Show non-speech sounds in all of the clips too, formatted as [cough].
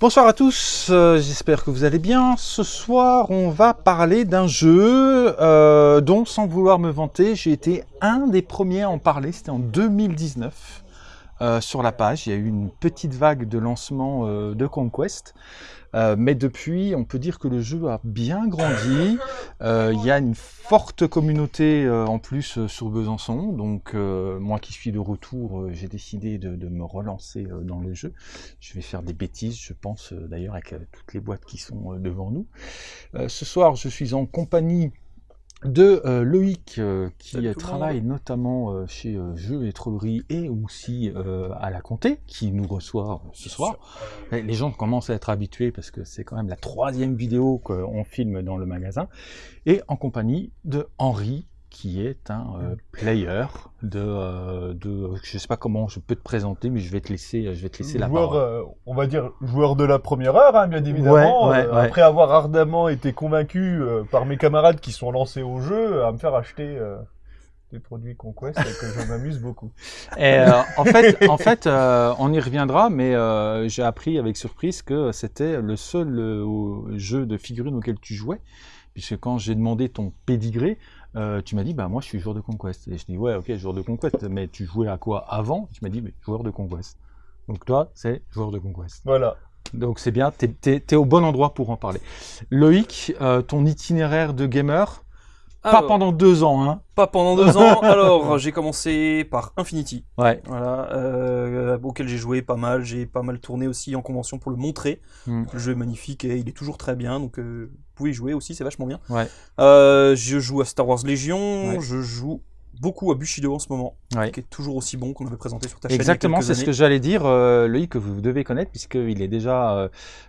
Bonsoir à tous, euh, j'espère que vous allez bien. Ce soir, on va parler d'un jeu euh, dont, sans vouloir me vanter, j'ai été un des premiers à en parler. C'était en 2019 euh, sur la page. Il y a eu une petite vague de lancement euh, de Conquest. Euh, mais depuis, on peut dire que le jeu a bien grandi. [laughs] Il y a une forte communauté en plus sur Besançon. Donc, moi qui suis de retour, j'ai décidé de, de me relancer dans le jeu. Je vais faire des bêtises, je pense d'ailleurs, avec toutes les boîtes qui sont devant nous. Ce soir, je suis en compagnie de euh, Loïc euh, qui Salut travaille notamment euh, chez euh, Jeux et Trolleries et aussi euh, à la Comté qui nous reçoit ce soir. Et Les gens commencent à être habitués parce que c'est quand même la troisième vidéo qu'on filme dans le magasin. Et en compagnie de Henri, qui est un euh, player de, euh, de... Je sais pas comment je peux te présenter, mais je vais te laisser, je vais te laisser la joueur, parole. euh, on va dire joueur de la première heure, hein, bien évidemment. Ouais, ouais, Euh, ouais. Après avoir ardemment été convaincu euh, par mes camarades qui sont lancés au jeu à me faire acheter euh, des produits Conquest que je m'amuse beaucoup. [laughs] Et, euh, en fait, en fait euh, on y reviendra, mais euh, j'ai appris avec surprise que c'était le seul euh, jeu de figurines auquel tu jouais, puisque quand j'ai demandé ton pédigré, euh, tu m'as dit, bah moi je suis joueur de Conquest. Et je dis, ouais, ok, joueur de Conquest, mais tu jouais à quoi avant? Tu m'as dit, mais joueur de Conquest. Donc toi, c'est joueur de Conquest. Voilà. Donc c'est bien, t'es es, au bon endroit pour en parler. Loïc, euh, ton itinéraire de gamer, pas pendant deux ans, hein Pas pendant deux ans. [laughs] Alors, j'ai commencé par Infinity, Ouais. voilà, euh, auquel j'ai joué pas mal. J'ai pas mal tourné aussi en convention pour le montrer. Mm. Le jeu est magnifique et il est toujours très bien, donc euh, vous pouvez y jouer aussi, c'est vachement bien. Ouais. Euh, je joue à Star Wars Légion, Ouais. je joue beaucoup à Bushido en ce moment, Ouais. qui est toujours aussi bon qu'on avait présenté sur ta chaîne. y a Exactement, c'est ce que j'allais dire, euh, Loïc, que vous devez connaître, puisqu'il est déjà, euh,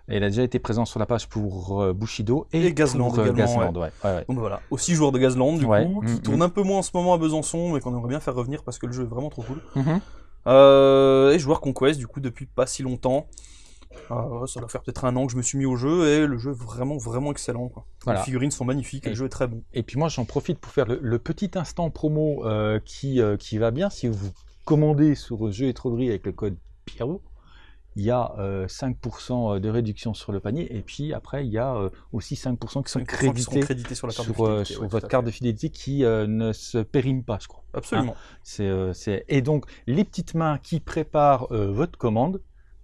il a déjà été présent sur la page pour euh, Bushido et, Et Gazland pour, euh, également, Gazland, ouais. Ouais, ouais. Donc voilà, aussi joueur de Gazland du coup, Mm, qui mm. tourne un peu moins en ce moment à Besançon, mais qu'on aimerait bien faire revenir parce que le jeu est vraiment trop cool. Mhm. Euh, et joueur Conquest, du coup, depuis pas si longtemps. Euh, ça doit faire peut-être un an que je me suis mis au jeu et le jeu est vraiment, vraiment excellent. Quoi. Voilà. Les figurines sont magnifiques et Et- le jeu est très bon. Et puis moi, j'en profite pour faire le, le petit instant promo euh, qui, euh, qui va bien. Si vous commandez sur Jeux et Trolleries avec le code Pierrot, il y a euh, 5% de réduction sur le panier. Et puis après, il y a euh, aussi 5% qui sont 5% qui crédités sur la carte sur, de euh, fidélité, sur ouais, tout votre carte de fidélité qui euh, ne se périme pas, je crois. Absolument. C'est, euh, c'est- Et donc, les petites mains qui préparent euh, votre commande,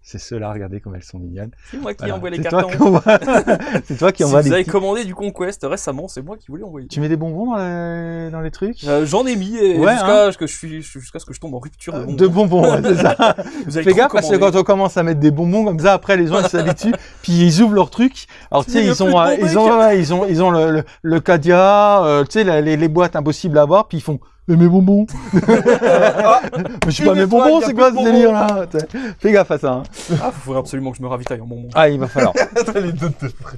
c'est ceux-là, regardez comme elles sont mignonnes. C'est moi qui Voilà. envoie les C'est toi cartons. qui envoie- [laughs] [laughs] c'est toi qui Si envoie vous les avez petits- commandé du Conquest récemment, c'est moi qui vous l'ai envoyé. Tu mets des bonbons dans les, dans les trucs Euh, J'en ai mis Ouais, jusqu'à ce que je suis jusqu'à ce que je tombe en rupture de bonbons. De bonbons, ouais, c'est ça. [laughs] Vous avez Fais gaffe parce que quand on commence à mettre des bonbons comme ça, après les gens ils s'habituent, puis ils ouvrent leur truc. Alors tu sais, ils ont, euh, ils ont, ils ont, ils ont le, le, le cadia, euh, tu sais, les, les boîtes impossibles à avoir, puis ils font. Mais mes bonbons Mais [laughs] je suis pas mes bonbons, c'est quoi ce délire là Fais gaffe à ça. hein. Ah, il faudrait absolument que je me ravitaille en bonbons. Ah, il va falloir. [laughs] les deux de près.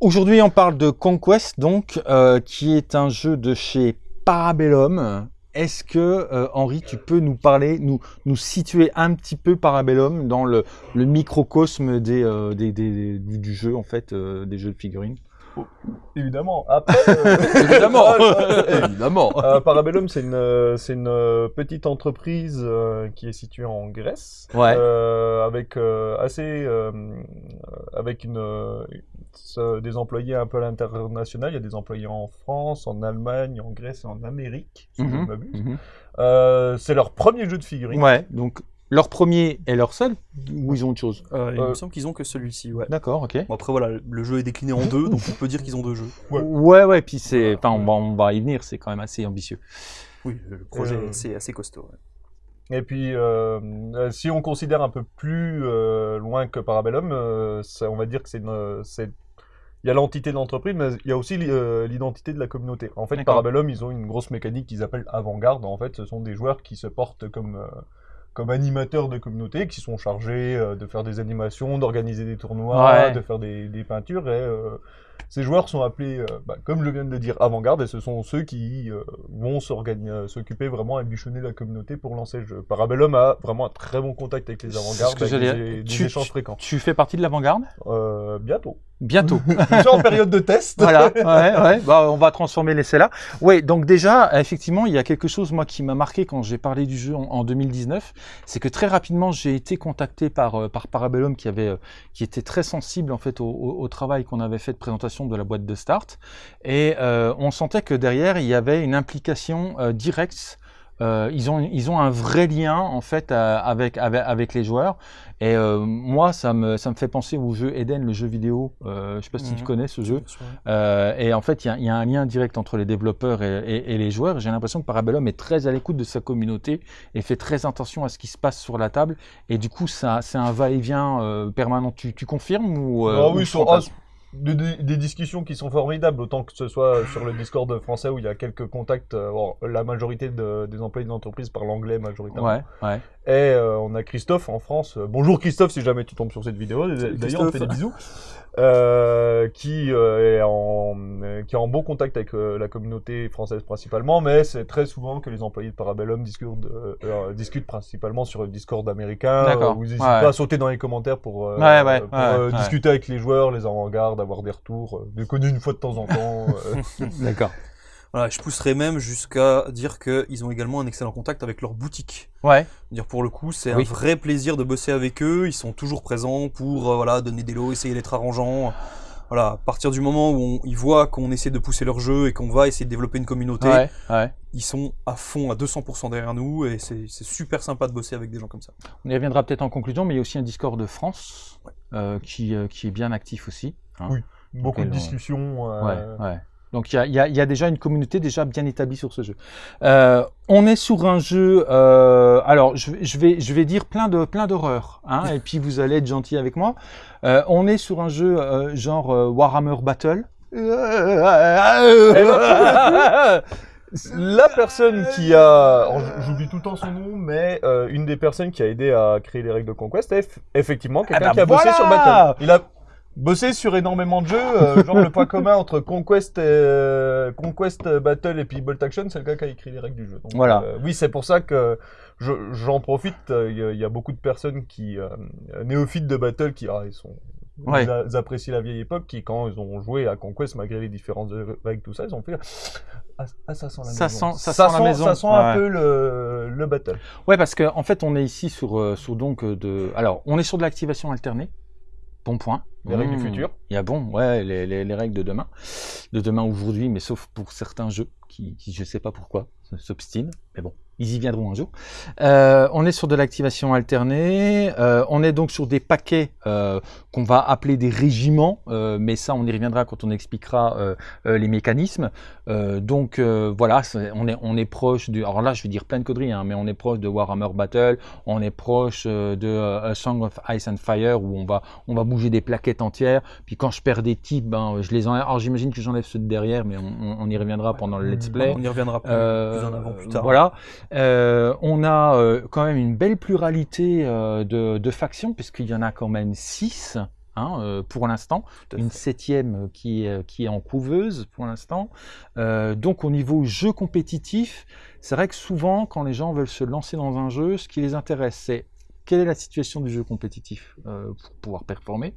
Aujourd'hui, on parle de Conquest, donc, euh, qui est un jeu de chez Parabellum. Est-ce que, euh, Henri, tu peux nous parler, nous, nous situer un petit peu Parabellum dans le, le microcosme des, euh, des, des- du, du jeu, en fait, euh, des jeux de figurines? Évidemment. Après, euh, [laughs] Évidemment Évidemment euh, Parabellum, c'est une, euh, c'est une petite entreprise euh, qui est située en Grèce, Ouais. avec assez, avec une, des employés un peu à l'international. Il y a des employés en France, en Allemagne, en Grèce et en Amérique, si je ne Mhm, m'abuse. mhm. C'est leur premier jeu de figurines. Ouais, donc, leur premier et leur seul, ou ils ont autre chose Euh, il Euh, me semble qu'ils ont que celui-ci, ouais. D'accord, ok. Bon, après voilà, le jeu est décliné en deux, donc on peut dire qu'ils ont deux jeux. Ouais. Ouais, ouais, puis c'est, enfin, on va, on va y venir, c'est quand même assez ambitieux. Oui, le projet Euh, est assez, costaud. ouais. Et puis, euh, euh, si on considère un peu plus euh, loin que Parabellum, euh, ça- on va dire que c'est c'est- il y a l'entité de l'entreprise, mais il y a aussi l'i- euh, l'identité de la communauté. En fait. Parabellum, ils ont une grosse mécanique qu'ils appellent avant-garde. En fait, ce sont des joueurs qui se portent comme euh, comme animateurs de communauté, qui sont chargés euh, de faire des animations, d'organiser des tournois, Ouais. de faire des, des peintures. Et euh, Ces joueurs sont appelés, euh, bah, comme je viens de le dire, avant-garde, et ce sont ceux qui euh, vont euh, s'occuper vraiment à bichonner la communauté pour lancer le jeu. Parabellum a vraiment un très bon contact avec les avant-gardes, avec des, des Tu- échanges fréquents. Tu fais partie de l'avant-garde? Euh, bientôt. Bientôt. [laughs] Suis en période de test. voilà, [laughs] ouais, ouais. Bah, on va transformer l'essai là. Oui, donc déjà, effectivement, il y a quelque chose moi qui m'a marqué quand j'ai parlé du jeu en, en 2019, c'est que très rapidement j'ai été contacté par par Parabellum qui avait qui était très sensible en fait au, au- au travail qu'on avait fait de présentation de la boîte de start, et euh, on sentait que derrière il y avait une implication euh, directe. Euh, ils ont ils ont un vrai lien en fait euh, avec, avec avec les joueurs et euh, moi ça me ça me fait penser au jeu Eden le jeu vidéo euh, je sais pas si tu Mhm. connais ce jeu euh, et en fait, il y a- il y, a un lien direct entre les développeurs et, et- et les joueurs. J'ai l'impression que Parabellum est très à l'écoute de sa communauté et fait très attention à ce qui se passe sur la table. Et du coup, ça, c'est un va-et-vient euh, permanent. Tu, tu confirmes ou euh, Ah ou oui, sur- des, discussions qui sont formidables, autant que ce soit sur le Discord français où il y a quelques contacts. euh, bon, la majorité de- des employés de l'entreprise parlent anglais majoritairement. Ouais, ouais. Et euh, on a Christophe en France. Bonjour Christophe, si jamais tu tombes sur cette vidéo. D'ailleurs, on te fait des bisous. Euh, qui euh, est en euh, qui est en bon contact avec euh, la communauté française principalement, mais c'est très souvent que les employés de Parabellum discutent, euh, euh, discutent principalement sur le Discord américain. Euh, n'hésitent Ouais. pas à sauter dans les commentaires pour, euh, Ouais, ouais, pour ouais, euh, ouais. discuter avec les joueurs, les avant-gardes, avoir des retours, euh, des connus une fois de temps en temps. euh. [laughs] D'accord. Voilà, je pousserais même jusqu'à dire qu'ils ont également un excellent contact avec leur boutique. Ouais, Dire pour le coup, c'est Oui. un vrai plaisir de bosser avec eux. Ils sont toujours présents pour euh, voilà donner des lots, essayer d'être arrangeants. Voilà, à partir du moment où on- ils voient qu'on essaie de pousser leur jeu et qu'on va essayer de développer une communauté, ouais, ouais. ils sont à fond, à 200% derrière nous et c'est super sympa de bosser avec des gens comme ça. On y reviendra peut-être en conclusion, mais il y a aussi un Discord de France euh, qui, euh, qui est bien actif aussi. hein. Oui. Beaucoup de discussions. Donc il y a, y y déjà une communauté déjà bien établie sur ce jeu. Euh, on est sur un jeu. euh, alors je, vais- je vais je vais dire plein de plein d'horreurs, hein, et puis vous allez être gentil avec moi. Euh, on est sur un jeu genre Warhammer Battle. La personne qui a, j- j'oublie tout le temps son nom, mais euh, une des personnes qui a aidé à créer les règles de Conquest est eff- effectivement quelqu'un bah qui a bossé sur Battle. Il a bossé sur énormément de jeux, euh, genre le point commun entre Conquest, et, euh, Conquest euh, Battle et puis Bolt Action, c'est le gars qui a écrit les règles du jeu. Donc, Voilà. euh, oui, c'est pour ça que je- j'en profite. Il y, a- beaucoup de personnes qui néophytes de Battle qui ah, ils sont Ouais. ils, apprécient la vieille époque, qui quand ils ont joué à Conquest malgré les différences de règles tout ça, ils ont fait ah, ah, ça sent la Ça maison. sent- ça sent la maison. Ça sent un Ouais. peu le, le battle. Ouais, parce qu'en en fait, on est ici sur, sur donc de. Alors, on est sur de l'activation alternée. Bon point. Les règles du Mmh. futur. Il y a bon, ouais, les, les, les règles de demain. De demain aujourd'hui, mais sauf pour certains jeux qui, qui je sais pas pourquoi, s'obstinent. Mais bon, ils y viendront un jour. Euh, on est sur de l'activation alternée. Euh, on est donc sur des paquets euh, qu'on va appeler des régiments, mais ça, on y reviendra quand on expliquera les mécanismes. Donc voilà, on est, on est proche du. Alors là, je vais dire plein de conneries, hein, mais on est proche de Warhammer Battle. On est proche de A Song of Ice and Fire où on va, on va bouger des plaquettes entières. Puis quand je perds des types, ben, je les enlève. Alors j'imagine que j'enlève ceux de derrière, mais on, y reviendra pendant le let's play. On y reviendra plus, plus en avant plus tard. Voilà. Euh, on a euh, quand même une belle pluralité euh, de, de factions, puisqu'il y en a quand même six. hein, pour l'instant, une fait. septième qui est, qui est en couveuse pour l'instant. Donc au niveau jeu compétitif, c'est vrai que souvent quand les gens veulent se lancer dans un jeu, ce qui les intéresse, c'est quelle est la situation du jeu compétitif pour pouvoir performer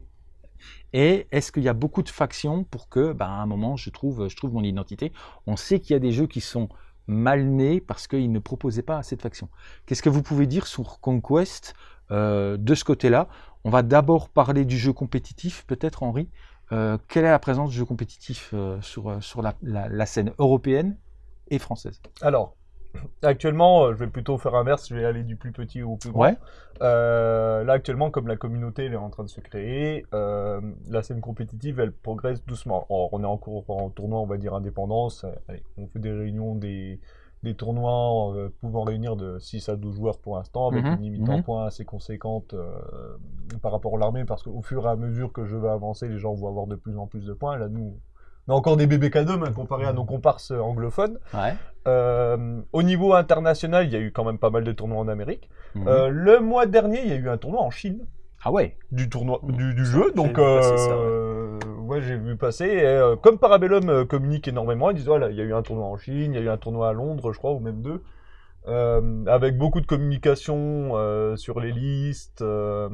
et est-ce qu'il y a beaucoup de factions pour que, ben, à un moment, je trouve, je trouve mon identité On sait qu'il y a des jeux qui sont mal nés parce qu'ils ne proposaient pas assez de factions. Qu'est-ce que vous pouvez dire sur Conquest euh, de ce côté-là? On va d'abord parler du jeu compétitif, peut-être Henri. Euh, quelle est la présence du jeu compétitif euh, sur, la scène européenne et française? Alors, actuellement, euh, je vais plutôt faire inverse, je vais aller du plus petit au plus grand. Ouais. Euh, là, actuellement, comme la communauté elle est en train de se créer, euh, la scène compétitive, elle progresse doucement. Or, on est en cours en tournoi, on va dire indépendance. Allez, on fait des réunions, des, des tournois euh, pouvant réunir de 6 à 12 joueurs pour l'instant, avec Mhm, une limite en mhm. points assez conséquente par rapport à l'armée, parce qu'au fur et à mesure que je vais avancer, les gens vont avoir de plus en plus de points. Là, nous, on a encore des bébés cadeaux hein, comparé à nos comparses anglophones. Ouais. Euh, au niveau international, il y a eu quand même pas mal de tournois en Amérique. Mhm. Euh, le mois dernier, il y a eu un tournoi en Chine ah ouais du tournoi Mhm. du, du jeu. Donc euh, ouais, j'ai vu passer. Et, euh, comme Parabellum euh, communique énormément, ils disent voilà, il y a eu un tournoi en Chine, il y a eu un tournoi à Londres, je crois, ou même deux. Euh, avec beaucoup de communication euh, sur les listes, euh,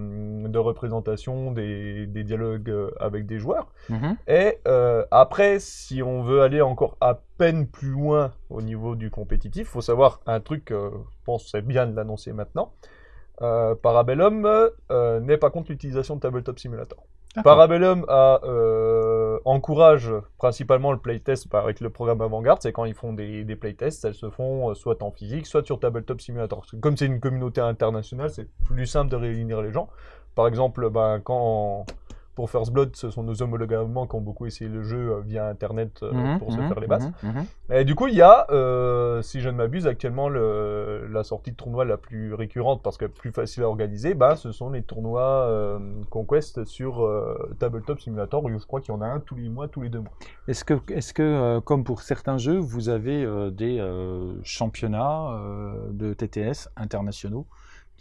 de représentation, des, des dialogues avec des joueurs. Mhm. Et après, si on veut aller encore à peine plus loin au niveau du compétitif, faut savoir un truc, je pense que c'est bien de l'annoncer maintenant. Parabellum n'est pas contre l'utilisation de Tabletop Simulator. Parabellum euh, encourage principalement le playtest avec le programme Avant-Garde. C'est quand ils font des, playtests, elles se font euh, soit en physique, soit sur Tabletop Simulator. Comme c'est une communauté internationale, c'est plus simple de réunir les gens. Par exemple, bah, quand pour First Blood, ce sont nos homologues allemands qui ont beaucoup essayé le jeu euh, via Internet euh, Mhm, pour se mhm, faire les bases. mhm. Et du coup, il y a, euh, si je ne m'abuse, actuellement le, la sortie de tournoi la plus récurrente parce que plus facile à organiser, bah, ce sont les tournois euh, Conquest sur Tabletop Simulator où je crois qu'il y en a un tous les mois, tous les deux mois. Est-ce que, est que comme pour certains jeux, vous avez des championnats de TTS internationaux?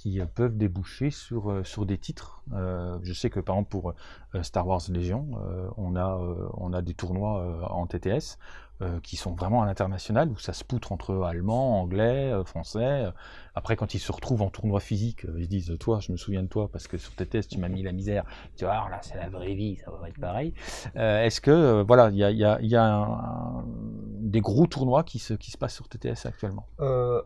Qui euh, peuvent déboucher sur, euh, sur des titres Euh, Je sais que par exemple pour Star Wars Légion, on, a, on a des tournois en TTS qui sont vraiment à l'international où ça se poutre entre allemands, anglais, français. Après, quand ils se retrouvent en tournoi physique, ils se disent Toi, je me souviens de toi parce que sur TTS, tu m'as mis la misère. Tu vois, alors là, c'est la vraie vie, ça va être pareil. Est-ce que, voilà, il y a, y y a des gros tournois qui se, qui se passent sur TTS actuellement?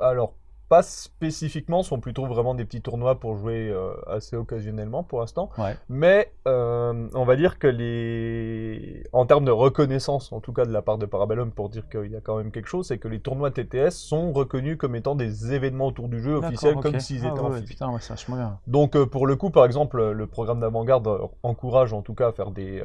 Alors, pas spécifiquement, sont plutôt vraiment des petits tournois pour jouer euh, assez occasionnellement pour l'instant. Ouais. Mais euh, on va dire que les. En termes de reconnaissance, en tout cas de la part de Parabellum, pour dire qu'il y a quand même quelque chose, c'est que les tournois TTS sont reconnus comme étant des événements autour du jeu officiels, comme s'ils Ah étaient ouais, en ouais. Putain, ouais, bien. Donc euh, pour le coup, par exemple, le programme d'avant-garde encourage en tout cas à faire des,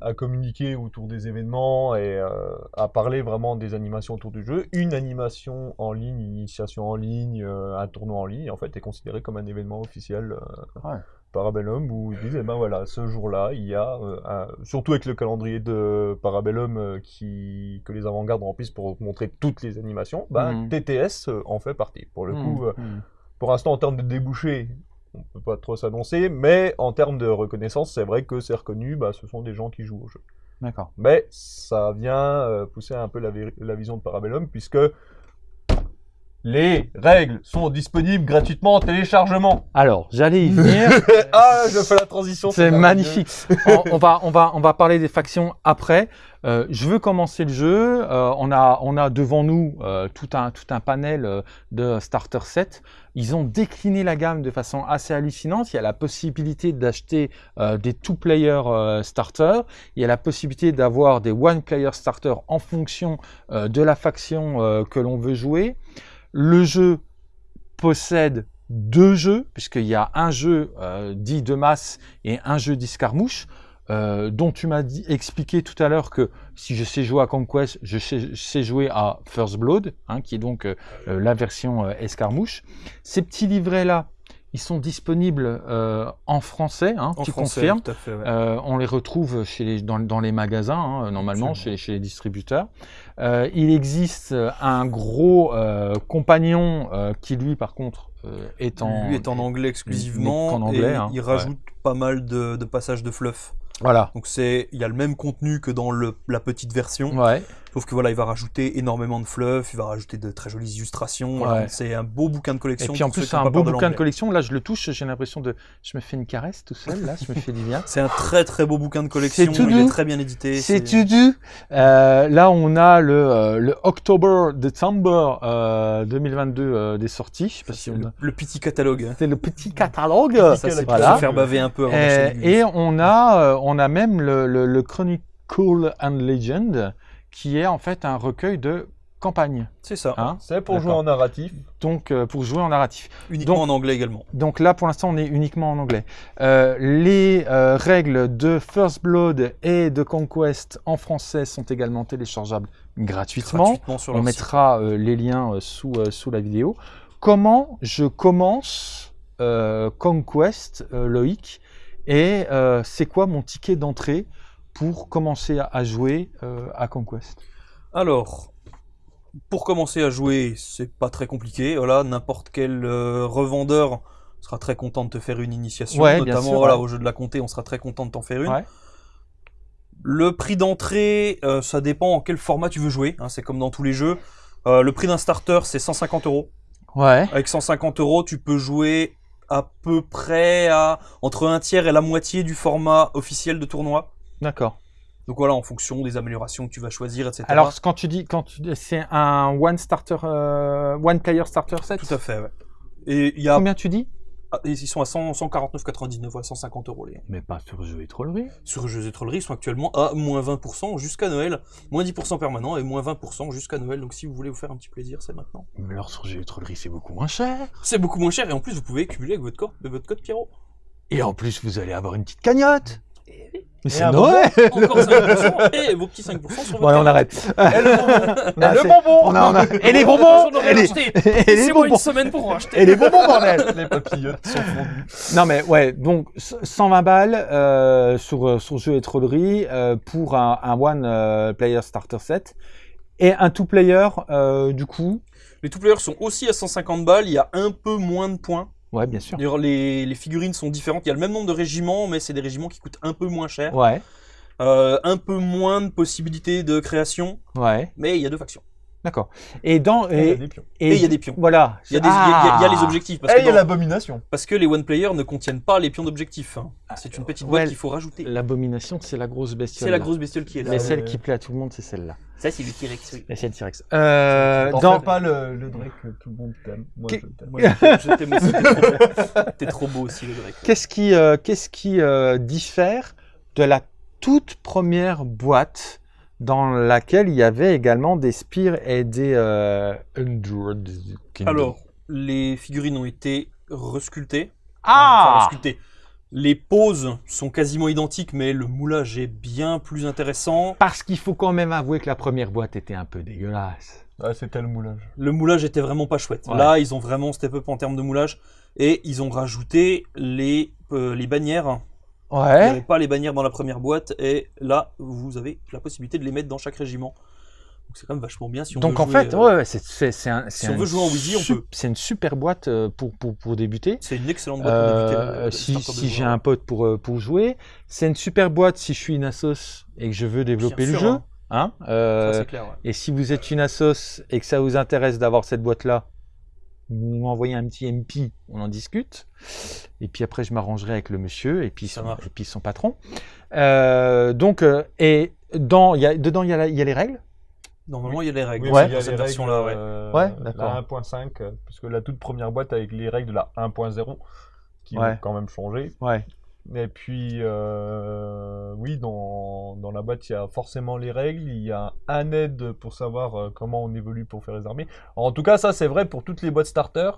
à communiquer autour des événements et euh, à parler vraiment des animations autour du jeu. Une animation en ligne, une initiation en ligne, euh, un tournoi en ligne, en fait, est considéré comme un événement officiel. euh, Ouais. Parabellum où ils disent eh ben voilà ce jour-là il y a euh, un- surtout avec le calendrier de Parabellum qui que les avant-gardes remplissent pour montrer toutes les animations bah, Mhm. TTS en fait partie pour le coup Mmh, euh, mmh. pour l'instant, en termes de débouchés, on peut pas trop s'annoncer, mais en termes de reconnaissance, c'est vrai que c'est reconnu, bah, ce sont des gens qui jouent au jeu. D'accord. Mais ça vient euh, pousser un peu la, la vision de Parabellum, puisque les règles sont disponibles gratuitement en téléchargement. Alors, j'allais y venir. [laughs] ah, je fais la transition. C'est magnifique. [laughs] on, on va, on, va, on va parler des factions après. Euh, je veux commencer le jeu. Euh, on, a, on a devant nous euh, tout, un, tout un panel de starter set. Ils ont décliné la gamme de façon assez hallucinante. Il y a la possibilité d'acheter des two-player starters. Il y a la possibilité d'avoir des one-player starters en fonction de la faction que l'on veut jouer. Le jeu possède deux jeux, puisqu'il y a un jeu euh, dit de masse et un jeu d'escarmouche, euh, dont tu m'as expliqué tout à l'heure que si je sais jouer à Conquest, je sais, jouer à First Blood, hein, qui est donc euh, la version escarmouche. Ces petits livrets-là, ils sont disponibles euh, en français, hein, En tu français, confirmes. tout à fait, ouais. Euh, on les retrouve chez les- dans, dans les magasins, hein, normalement, chez, chez les distributeurs. Euh, il existe un gros compagnon qui, lui, par contre, est en... Lui est en anglais exclusivement qu'en anglais, et hein, il rajoute pas mal de, de passages de fluff. Voilà. Donc c'est, il y a le même contenu que dans le, la petite version, Ouais. Sauf que voilà, il va rajouter énormément de fluff, il va rajouter de très jolies illustrations. voilà. C'est un beau bouquin de Et collection. puis en plus, c'est un beau bouquin de collection. Là, je le touche, j'ai l'impression de. Je me fais une caresse tout seul, là, je me fais du bien. [laughs] C'est un très très beau bouquin de collection. tout il est très bien édité. C'est tout doux. Euh, là, on a le, euh, le October December euh, 2022 euh, des sorties. Je sais pas si C'est on le, a- le petit catalogue. C'est le petit catalogue. Ça, c'est pour Voilà. se faire baver un peu avant Euh, et news. on a, euh, on a même le, le, le Chronicle and Legend, qui est en fait un recueil de campagne. C'est ça. Hein C'est pour jouer en narratif. Donc, euh, pour jouer en narratif. Uniquement donc- en anglais également. Donc là, pour l'instant, on est uniquement en anglais. Euh, les euh, règles de First Blood et de Conquest en français sont également téléchargeables gratuitement. Gratuitement sur On mettra euh, les liens euh, sous, euh, sous la vidéo. Comment je commence euh, Conquest, euh, Loïc? Et euh, c'est quoi mon ticket d'entrée? Pour commencer à, jouer euh, à Conquest? Alors, pour commencer à jouer, c'est pas très compliqué. Voilà, n'importe quel euh, revendeur sera très content de te faire une initiation. Ouais, notamment sûr, voilà, ouais. au jeu de la comté, on sera très content de t'en faire une. Ouais. Le prix d'entrée, euh, ça dépend en quel format tu veux jouer. hein, c'est comme dans tous les jeux. Le prix d'un starter, c'est 150 euros. Ouais. Avec 150 euros, tu peux jouer à peu près à entre un tiers et la moitié du format officiel de tournoi. D'accord. Donc voilà, en fonction des améliorations que tu vas choisir, etc. Alors, quand tu dis, quand tu, c'est un one starter, euh, one player starter set? tout à fait, ouais. Et il y a, Combien tu dis? Ah, ils sont à 100 149,99, ouais, 150 euros les. Mais pas sur jeu et trollerie. Sur Jeux et Trolleries, ils sont actuellement à moins 20% jusqu'à Noël, moins 10% permanent et moins 20% jusqu'à Noël. Donc si vous voulez vous faire un petit plaisir, c'est maintenant. Mais alors sur jeu et trollerie, c'est beaucoup moins cher. C'est beaucoup moins cher et en plus vous pouvez cumuler avec votre code, votre code Pierrot. Et en plus, vous allez avoir une petite cagnotte. Mais c'est un Noël. Encore 5% [laughs] et vos petits 5% sur votre Bon, allez, on arrête. Et le bonbon [laughs] Ah, Et le c'est- bonbon On a, on a- Et les J'en bonbons aurais et les, acheté. [laughs] et les Laissez-moi bonbons une semaine pour en acheter. Et les bonbons, bordel Les papillotes sont fondus. Non mais ouais, donc 120 balles euh, sur, euh, sur jeu et trollerie euh, pour un, un one euh, player starter set. Et un two player, euh, du coup, Les two players sont aussi à 150 balles, il y a un peu moins de points. Ouais, bien sûr. D'ailleurs, les, les figurines sont différentes. Il y a le même nombre de régiments, mais c'est des régiments qui coûtent un peu moins cher. Ouais, Euh, un peu moins de possibilités de création, ouais, mais il y a deux factions. d'accord. Et dans Et il y a et, des pions. Et il y a des pions. Voilà. Il y a, des, il y a- il y a- il y a les Ah. objectifs. Parce Et il y a l'abomination. parce que les one player ne contiennent pas les pions d'objectifs. hein. C'est une petite boîte ouais. qu'il faut rajouter. L'abomination, c'est la grosse bestiole. C'est la grosse bestiole qui est là. Mais celle qui plaît à tout le monde, c'est celle-là. Ça, c'est le T-Rex, oui. Le T-Rex. Euh, dans... pas le, le Drake que tout le monde t'aime. Moi, je t'aime. Aussi. [laughs] T'es trop, beau aussi, le Drake. Qu'est-ce qui, euh, qu'est-ce qui euh, diffère de la toute première boîte dans laquelle il y avait également des spires et des euh, Undead Kingdom Alors, les figurines ont été resculptées. Ah Enfin, resculptées. Les poses sont quasiment identiques, mais le moulage est bien plus intéressant. Parce qu'il faut quand même avouer que la première boîte était un peu dégueulasse. Ah, c'était le moulage. Le moulage était vraiment pas chouette. Ouais. Là, ils ont vraiment step up en termes de moulage. Et ils ont rajouté les, euh, les bannières. Il n'y avait Ouais. pas les bannières dans la première boîte. Et là, vous avez la possibilité de les mettre dans chaque régiment. Donc c'est quand même vachement bien si on Donc veut en jouer, fait, euh, ouais, ouais, c'est, c'est, c'est un, si on veut jouer en Wheezy, on sup- peut. C'est une super boîte euh, pour, pour, pour débuter. C'est une excellente boîte pour débuter. Euh, le si j'ai joueur. un pote pour, euh, pour jouer, c'est une super boîte si je suis une assos et que je veux développer Bien le sûr, jeu. hein. Hein Euh, clair. ouais. Et si vous êtes une assos et que ça vous intéresse d'avoir cette boîte-là, vous m'envoyez un petit MP, on en discute. Et puis après, je m'arrangerai avec le monsieur et puis, son, marche. et puis son patron. Euh, donc, euh, et dans, y a, dedans, y, il y a les règles. Normalement, il y a les règles Oui, dans Ouais. il y a cette version-là. ouais. euh, Ouais, la d'accord. 1.5, euh, parce que la toute première boîte avec les règles de la 1.0, qui Ouais. ont quand même changé. Ouais. Et puis, euh, oui, dans, dans la boîte, il y a forcément les règles, il y a un aide pour savoir euh, comment on évolue pour faire les armées. En tout cas, ça, c'est vrai pour toutes les boîtes starter.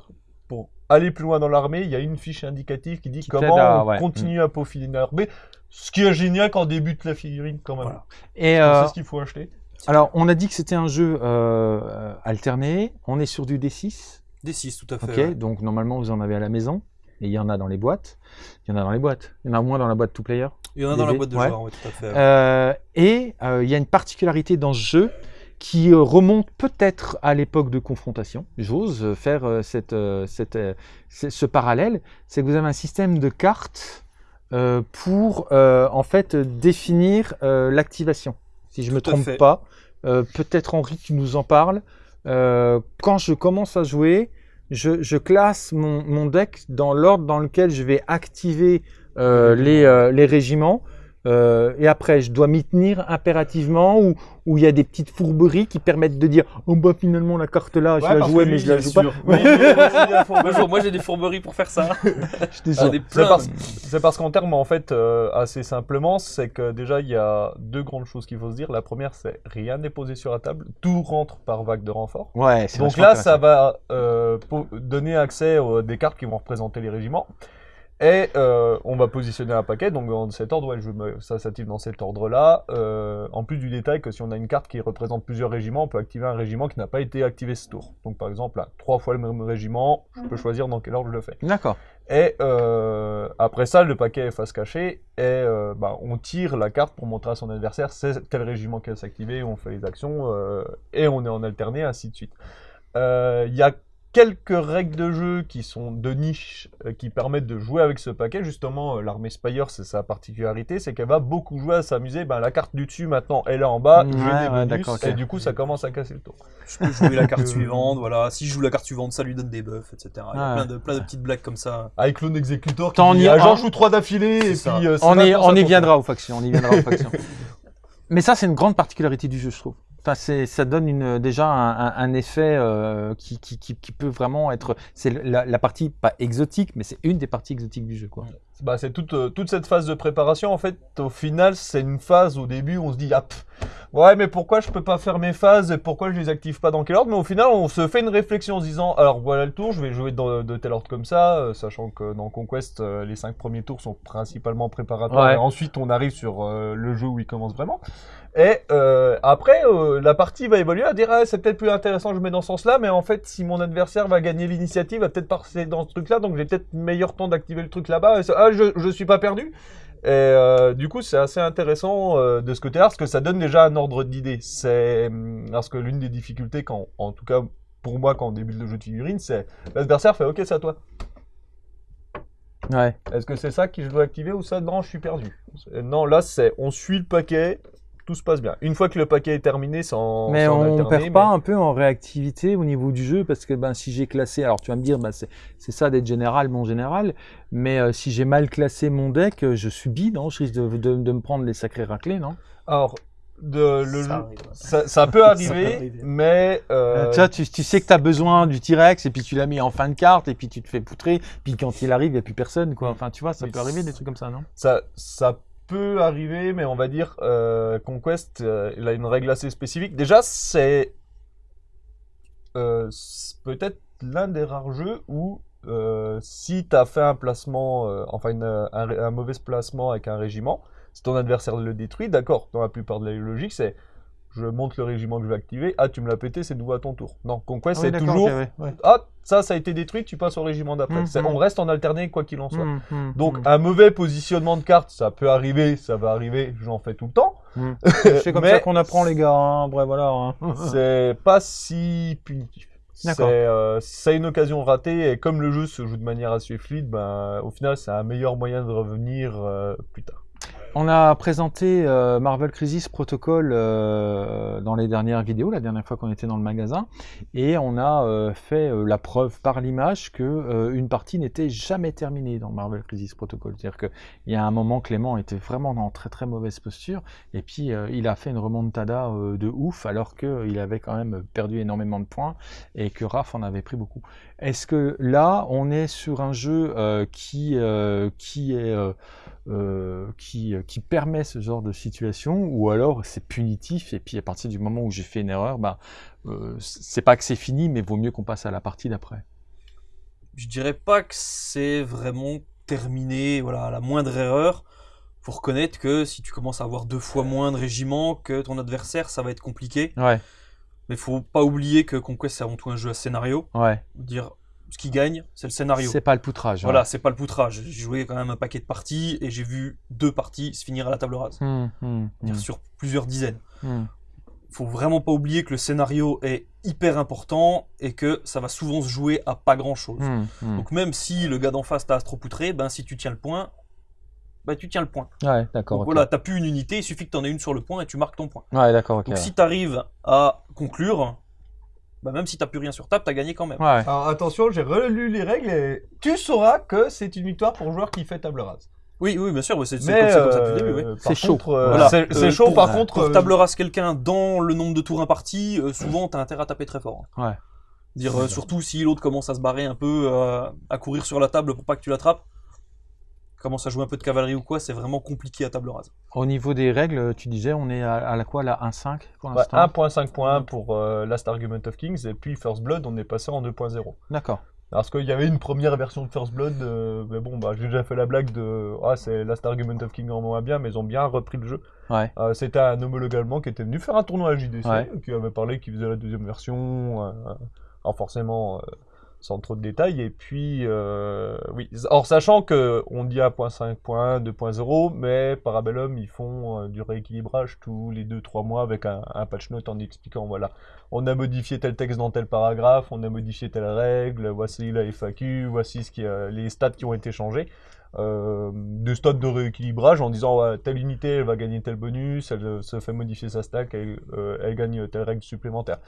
Pour aller plus loin dans l'armée, il y a une fiche indicative qui dit Qui comment à- on ouais. continue à peaufiner l'armée. Ce qui est génial quand on débute la figurine, quand même. Voilà. Et euh, sait ce qu'il faut acheter. Alors, on a dit que c'était un jeu euh, euh, alterné. On est sur du D6. Des 6, tout à fait. Ok, ouais. donc normalement vous en avez à la maison et il y en a dans les boîtes. Il y en a dans les boîtes. Il y en a moins dans la boîte two player. Il y en a dans la boîte de ouais. joueurs, ouais, tout à fait. ouais. Euh, et euh, il y a une particularité dans ce jeu qui remonte peut-être à l'époque de confrontation. J'ose faire cette, cette, ce parallèle. C'est que vous avez un système de cartes pour en fait définir l'activation. Si je ne me trompe fait. pas, euh, peut-être Henri tu nous en parles. Euh, quand je commence à jouer, je, je classe mon, mon deck dans l'ordre dans lequel je vais activer les, euh, les régiments. Euh, et après, je dois m'y tenir impérativement ou il y a des petites fourberies qui permettent de dire oh bah finalement la carte là, je Ouais, la jouais mais je la joue pas. sûr. [laughs] Oui, Bonjour, moi j'ai des fourberies pour faire ça. [laughs] Ah, C'est plein. parce, c'est parce qu'en termes, en fait, euh, assez simplement, c'est que déjà, il y a deux grandes choses qu'il faut se dire. La première, c'est rien n'est posé sur la table. Tout rentre par vague de renfort. Ouais, Donc là, ça va euh, donner accès aux des cartes qui vont représenter les régiments. Et euh, on va positionner un paquet, donc dans cet ordre, ouais, je me, ça s'active dans cet ordre-là. Euh, en plus du détail que si on a une carte qui représente plusieurs régiments, on peut activer un régiment qui n'a pas été activé ce tour. Donc par exemple, là, trois fois le même régiment, je peux choisir dans quel ordre je le fais. D'accord. Et euh, après ça, le paquet est face cachée et euh, bah, on tire la carte pour montrer à son adversaire c'est quel régiment qui va s'activer, on fait les actions euh, et on est en alterné, ainsi de suite. Euh, Il y a quelques règles de jeu qui sont de niche, euh, qui permettent de jouer avec ce paquet. Justement, euh, l'armée Spire, c'est sa particularité, c'est qu'elle va beaucoup jouer à s'amuser. Ben, la carte du dessus, maintenant, elle est en bas, Ouais, j'ai des ouais, bonus, d'accord, ok. et du coup, ça commence à casser le tour. Je peux jouer la carte [laughs] suivante, voilà. Si je joue la carte suivante, ça lui donne des buffs, etc. Il y a plein de, plein de petites blagues comme ça. Avec Clone Executor, qui dit, y- ah, j'en en- joue trois d'affilée, et puis... ça. euh, On y, on viendra aux factions. On y viendra aux factions. [laughs] Mais ça, c'est une grande particularité du jeu, je trouve. Ça donne déjà un, effet euh, qui peut vraiment être. C'est la, la partie pas exotique, mais c'est une des parties exotiques du jeu, quoi. Bah, c'est toute, euh, toute cette phase de préparation, en fait, au final, c'est une phase au début où on se dit, ah, pff, ouais, mais pourquoi je peux pas faire mes phases et pourquoi je les active pas dans quel ordre? Mais au final, on se fait une réflexion en se disant, alors voilà le tour, je vais jouer dans, de tel ordre comme ça, euh, sachant que dans Conquest, euh, les cinq premiers tours sont principalement préparatoires Ouais. et ensuite on arrive sur euh, le jeu où il commence vraiment. Et après, la partie va évoluer à dire, ah, c'est peut-être plus intéressant, je mets dans ce sens-là, mais en fait, si mon adversaire va gagner l'initiative, va peut-être passer dans ce truc-là, donc j'ai peut-être meilleur temps d'activer le truc là-bas. Ça- ah, je, je suis pas perdu. Et euh, du coup, c'est assez intéressant euh, de ce côté-là, parce que ça donne déjà un ordre d'idée. C'est hum, parce que l'une des difficultés, quand, en tout cas pour moi, quand on débute le jeu de figurines, c'est l'adversaire fait OK, c'est à toi. Ouais. Est-ce que c'est ça que je dois activer ou ça? Non, je suis perdu. Non, là, c'est on suit le paquet, tout se passe bien. Une fois que le paquet est terminé, en, Mais en on alterné, perd mais- pas un peu en réactivité au niveau du jeu parce que ben, si j'ai classé, alors tu vas me dire, ben, c'est c'est ça d'être général, mon général, mais euh, si j'ai mal classé mon deck, euh, je subis, non Je risque de, de- de me prendre les sacrés raclés, non? Alors, de, le Ça ça, ça peut [laughs] arriver, arriver. mais euh, Tu vois, tu, tu sais que tu as besoin du T-Rex et puis tu l'as mis en fin de carte et puis tu te fais poutrer, puis quand il arrive, il n'y a plus personne, quoi. Enfin, tu vois, ça peut arriver des trucs comme ça, non? Ça, ça peut arriver, mais on va dire euh, Conquest, euh, il a une règle assez spécifique. Déjà, c'est euh, peut-être l'un des rares jeux où euh, si tu as fait un placement, enfin un, un mauvais placement avec un régiment, si ton adversaire le détruit, d'accord, dans la plupart de la logique, c'est je monte le régiment que je vais activer, ah tu me l'as pété, c'est nouveau à ton tour. Non, Conquest, Ah oui, c'est toujours, ouais, ah ça, ça a été détruit, tu passes au régiment d'après. Mhm. C'est- On reste en alterné quoi qu'il en soit. Hum, Donc un mauvais positionnement de carte, ça peut arriver, ça va arriver, j'en fais tout le temps. [laughs] C'est comme mais- ça qu'on apprend, les gars. Hein. Bref, voilà. hein. [laughs] C'est pas si punitif. C'est euh, une occasion ratée et comme le jeu se joue de manière assez fluide, ben, au final c'est un meilleur moyen de revenir euh, plus tard. On a présenté euh, Marvel Crisis Protocol euh, dans les dernières vidéos, la dernière fois qu'on était dans le magasin, et on a euh, fait la preuve par l'image que une partie n'était jamais terminée dans Marvel Crisis Protocol. C'est-à-dire qu'il y a un moment, Clément était vraiment dans très très mauvaise posture, et puis il a fait une remontada de ouf, alors qu'il avait quand même perdu énormément de points, et que Raph en avait pris beaucoup. Est-ce que là, on est sur un jeu qui, qui est... euh, qui, euh, qui permet ce genre de situation, ou alors c'est punitif, et puis à partir du moment où j'ai fait une erreur, bah, euh, c'est pas que c'est fini, mais vaut mieux qu'on passe à la partie d'après. Je dirais pas que c'est vraiment terminé, voilà, la moindre erreur. Faut reconnaître que si tu commences à avoir deux fois moins de régiments que ton adversaire, ça va être compliqué. Ouais, Mais faut pas oublier que Conquest c'est avant tout un jeu à scénario. ouais. Dire ce qui gagne, c'est le scénario. C'est pas le poutrage. Voilà, c'est pas le poutrage. J'ai joué quand même un paquet de parties et j'ai vu deux parties se finir à la table rase. hum, Dire hum, Sur plusieurs dizaines. Faut vraiment pas oublier que le scénario est hyper important et que ça va souvent se jouer à pas grand chose. Donc même si le gars d'en face t'a astro-poutré, ben si tu tiens le point, ben tu tiens le point. Ouais, d'accord. Donc ok. voilà, t'as plus une unité, il suffit que t'en aies une sur le point et tu marques ton point. Ouais, d'accord. Donc ouais. si t'arrives à conclure, ben même si t'as plus rien sur table, t'as gagné quand même. Ouais. Alors attention, j'ai relu les règles et tu sauras que c'est une victoire pour joueur qui fait table rase. Oui, oui, bien sûr, mais c'est comme, ça depuis le début. oui. euh, C'est chaud. euh, Voilà. c'est Euh, chaud pour- par contre. Pour euh, table rase quelqu'un dans le nombre de tours impartis, euh, souvent t'as intérêt à taper très fort. hein. Ouais. Dire euh, surtout si l'autre commence à se barrer un peu, euh, à courir sur la table pour pas que tu l'attrapes, commence à jouer un peu de cavalerie ou quoi, c'est vraiment compliqué à table rase. Au niveau des règles, tu disais, on est à, à la quoi, la 1.5 pour ouais, l'instant 1.5 points pour euh, Last Argument of Kings et puis First Blood, on est passé en 2.0. D'accord. Parce qu'il y avait une première version de First Blood, euh, mais bon, bah, j'ai déjà fait la blague de Ah, c'est Last Argument of King en moins bien, mais ils ont bien repris le jeu. Ouais. Euh, C'était un homologue allemand qui était venu faire un tournoi à JDC, Ouais. qui avait parlé qu'il faisait la deuxième version. euh, alors forcément, euh, sans trop de détails. Et puis, euh, oui. Or, sachant que on dit 1.5.1, 2.0, mais Parabellum, ils font euh, du rééquilibrage tous les 2-3 mois avec un, patch note en expliquant, voilà, on a modifié tel texte dans tel paragraphe, on a modifié telle règle, voici la FAQ, voici ce qui les stats qui ont été changés. Euh, des stats de rééquilibrage en disant ouais, telle unité elle va gagner tel bonus, elle euh, se fait modifier sa stack, elle gagne telle règle supplémentaire.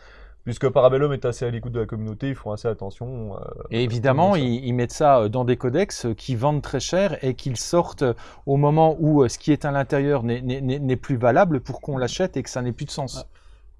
Puisque Parabellum est assez à l'écoute de la communauté, ils font assez attention. euh, Et évidemment, ils, ils mettent ça euh, dans des codex euh, qui vendent très cher et qu'ils sortent au moment où ce qui est à l'intérieur n'est- plus valable pour qu'on l'achète et que ça n'ait plus de sens. Ah,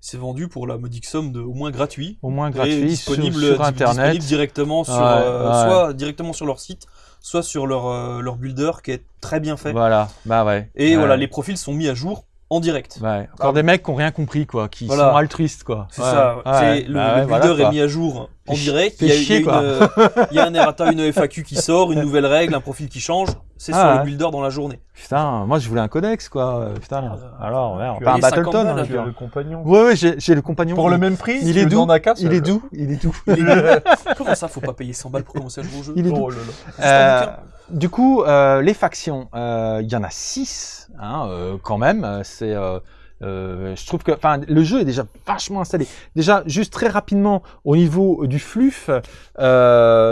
C'est vendu pour la modique somme de au moins gratuit. Au moins gratuit sur, disponible, sur di- Internet. disponible directement sur, Ouais, euh, ouais. soit directement sur leur site, soit sur leur, euh, leur builder qui est très bien fait. Voilà, bah ouais. Et Ouais. voilà, les profils sont mis à jour en direct. Ouais. Encore des mecs qui n'ont rien compris, quoi, qui Voilà. sont altruistes, quoi. C'est Ouais, ça. ouais. c'est- le, Bah le builder voilà, est mis à jour en direct. Il y, a, il y a une, euh, il y a un errata, une FAQ qui sort, une nouvelle règle, un profil qui change. C'est Ah sur ouais. le builder dans la journée. Putain, moi je voulais un codex, quoi. Putain, Ah, alors, ouais, tu pas as un les 50 Battleton. hein, Tu as le compagnon. Ouais, ouais, j'ai le compagnon. Pour le même prix, il est doux. Il est doux, il est doux. [laughs] Comment ça, faut pas payer 100 balles pour commencer à jouer au jeu? Il est doux. Oh un Euh, du coup, euh, les factions, il y en a six, hein, euh, quand même. euh, C'est, euh, je trouve que, le jeu est déjà vachement installé. Déjà, juste très rapidement au niveau du fluff,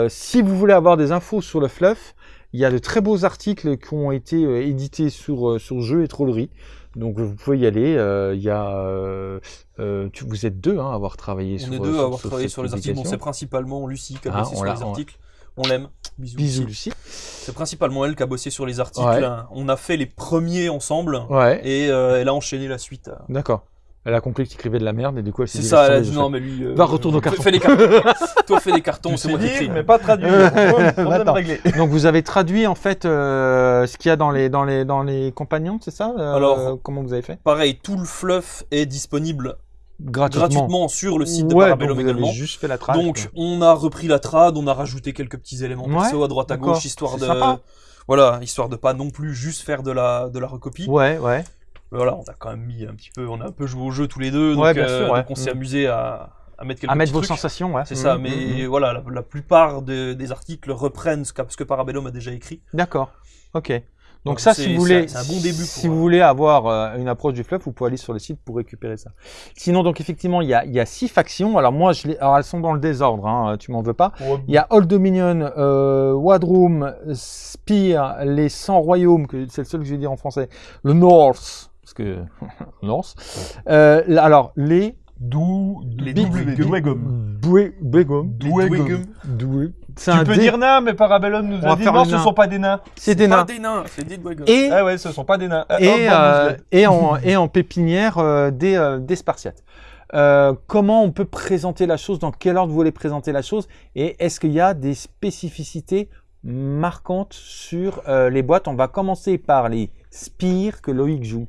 si vous voulez avoir des infos sur le fluff, il y a de très beaux articles qui ont été édités sur sur jeu et trollerie. Donc vous pouvez y aller. euh, Il y a, euh, euh, tu- vous êtes deux hein, à avoir travaillé On sur. est deux à avoir travaillé sur les articles. Bon, c'est principalement Lucie qui a Ah, on sur les articles. On l'aime. Bisous. Bisous Lucie. C'est principalement elle qui a bossé sur les articles. Ouais. On a fait les premiers ensemble. Ouais. Et euh, elle a enchaîné la suite. D'accord. Elle a compris que tu écrivais de la merde et du coup elle s'est C'est dit, ça, laisse elle a dit non, mais lui. euh, Va, retourne au [laughs] carton. Fais les cartons. Toi, fais les cartons, [laughs] c'est moi qui écris. mais pas [laughs] réglé. Donc vous avez traduit en fait euh, ce qu'il y a dans les dans les dans les compagnons, c'est ça Euh, Alors- comment vous avez fait? Pareil, tout le fluff est disponible Gratuitement. gratuitement sur le site de ouais, Parabellum également. juste fait la trad. Donc, on a repris la trad, on a rajouté quelques petits éléments Ouais, perso à droite à gauche, histoire de. sympa. Voilà, histoire de pas non plus juste faire de la, de la recopie. Ouais, ouais. Voilà, on a quand même mis un petit peu, on a un peu joué au jeu tous les deux, donc, Ouais, bien euh, sûr, ouais. donc on s'est Mm. amusé à, à mettre quelques À mettre vos trucs. sensations, ouais. C'est ça, mais mhm. voilà, la, la plupart de- des articles reprennent ce, qu'a- ce que Parabellum a déjà écrit. D'accord. Ok. Donc ça, si vous voulez, bon début si pour, vous euh, voulez avoir euh, une approche du fluff, vous pouvez aller sur le site pour récupérer ça. Sinon, donc effectivement, il y a, il y a six factions. Alors moi, je les, alors elles sont dans le désordre. Hein, tu m'en veux pas. Il y a Old Dominion, euh, Wadroom, Spear, les 100 royaumes, que c'est le seul que je vais dire en français, le North, parce que North. Euh, alors les D'où Les Big- doubles Big- Tu un peux dé- dire nains, mais Parabellum nous On a dit non, ce nain. sont pas des nains. c'est des Pas nains. des nains, c'est des Dwagons. Et Ah ouais, ce sont pas des nains. Ah, et, hop, euh, et, en, et en pépinière euh, des, euh, des Spartiates. Euh, comment on peut présenter la chose Dans quel ordre vous voulez présenter la chose Et est-ce qu'il y a des spécificités marquantes sur euh, les boîtes? On va commencer par les spires que Loïc joue.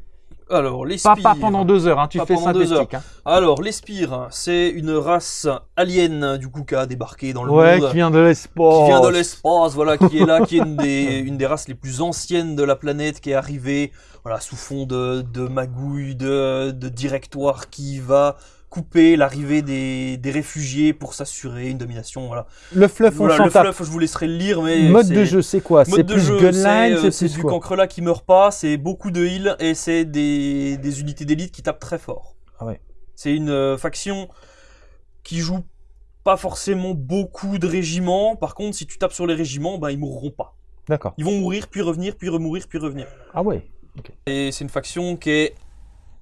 Alors, les Pas, spires. pas pendant deux heures, hein, tu Pas fais synthétique. Hein. Alors, les spires, c'est une race alien, du coup, qui a débarqué dans le Ouais, monde. qui vient de l'espace. qui vient de l'espace, voilà, qui est là, qui est une des, [laughs] une des races les plus anciennes de la planète, qui est arrivée, voilà, sous fond de, de magouille, de, de directoire, qui va couper l'arrivée des, des réfugiés pour s'assurer une domination, voilà. Le fluff, on Voilà, le fluff, je vous laisserai le lire, mais Mode c'est- de jeu, c'est quoi? C'est Mode de plus gunline, c'est euh, c'est c'est du cancrelat qui meurt pas, c'est beaucoup de heal et c'est des, des unités d'élite qui tapent très fort. Ah ouais. C'est une euh, faction qui joue pas forcément beaucoup de régiments. Par contre, si tu tapes sur les régiments, ben ils mourront pas. D'accord. Ils vont mourir, puis revenir, puis remourir, puis revenir. Ah ouais. Et c'est une faction qui est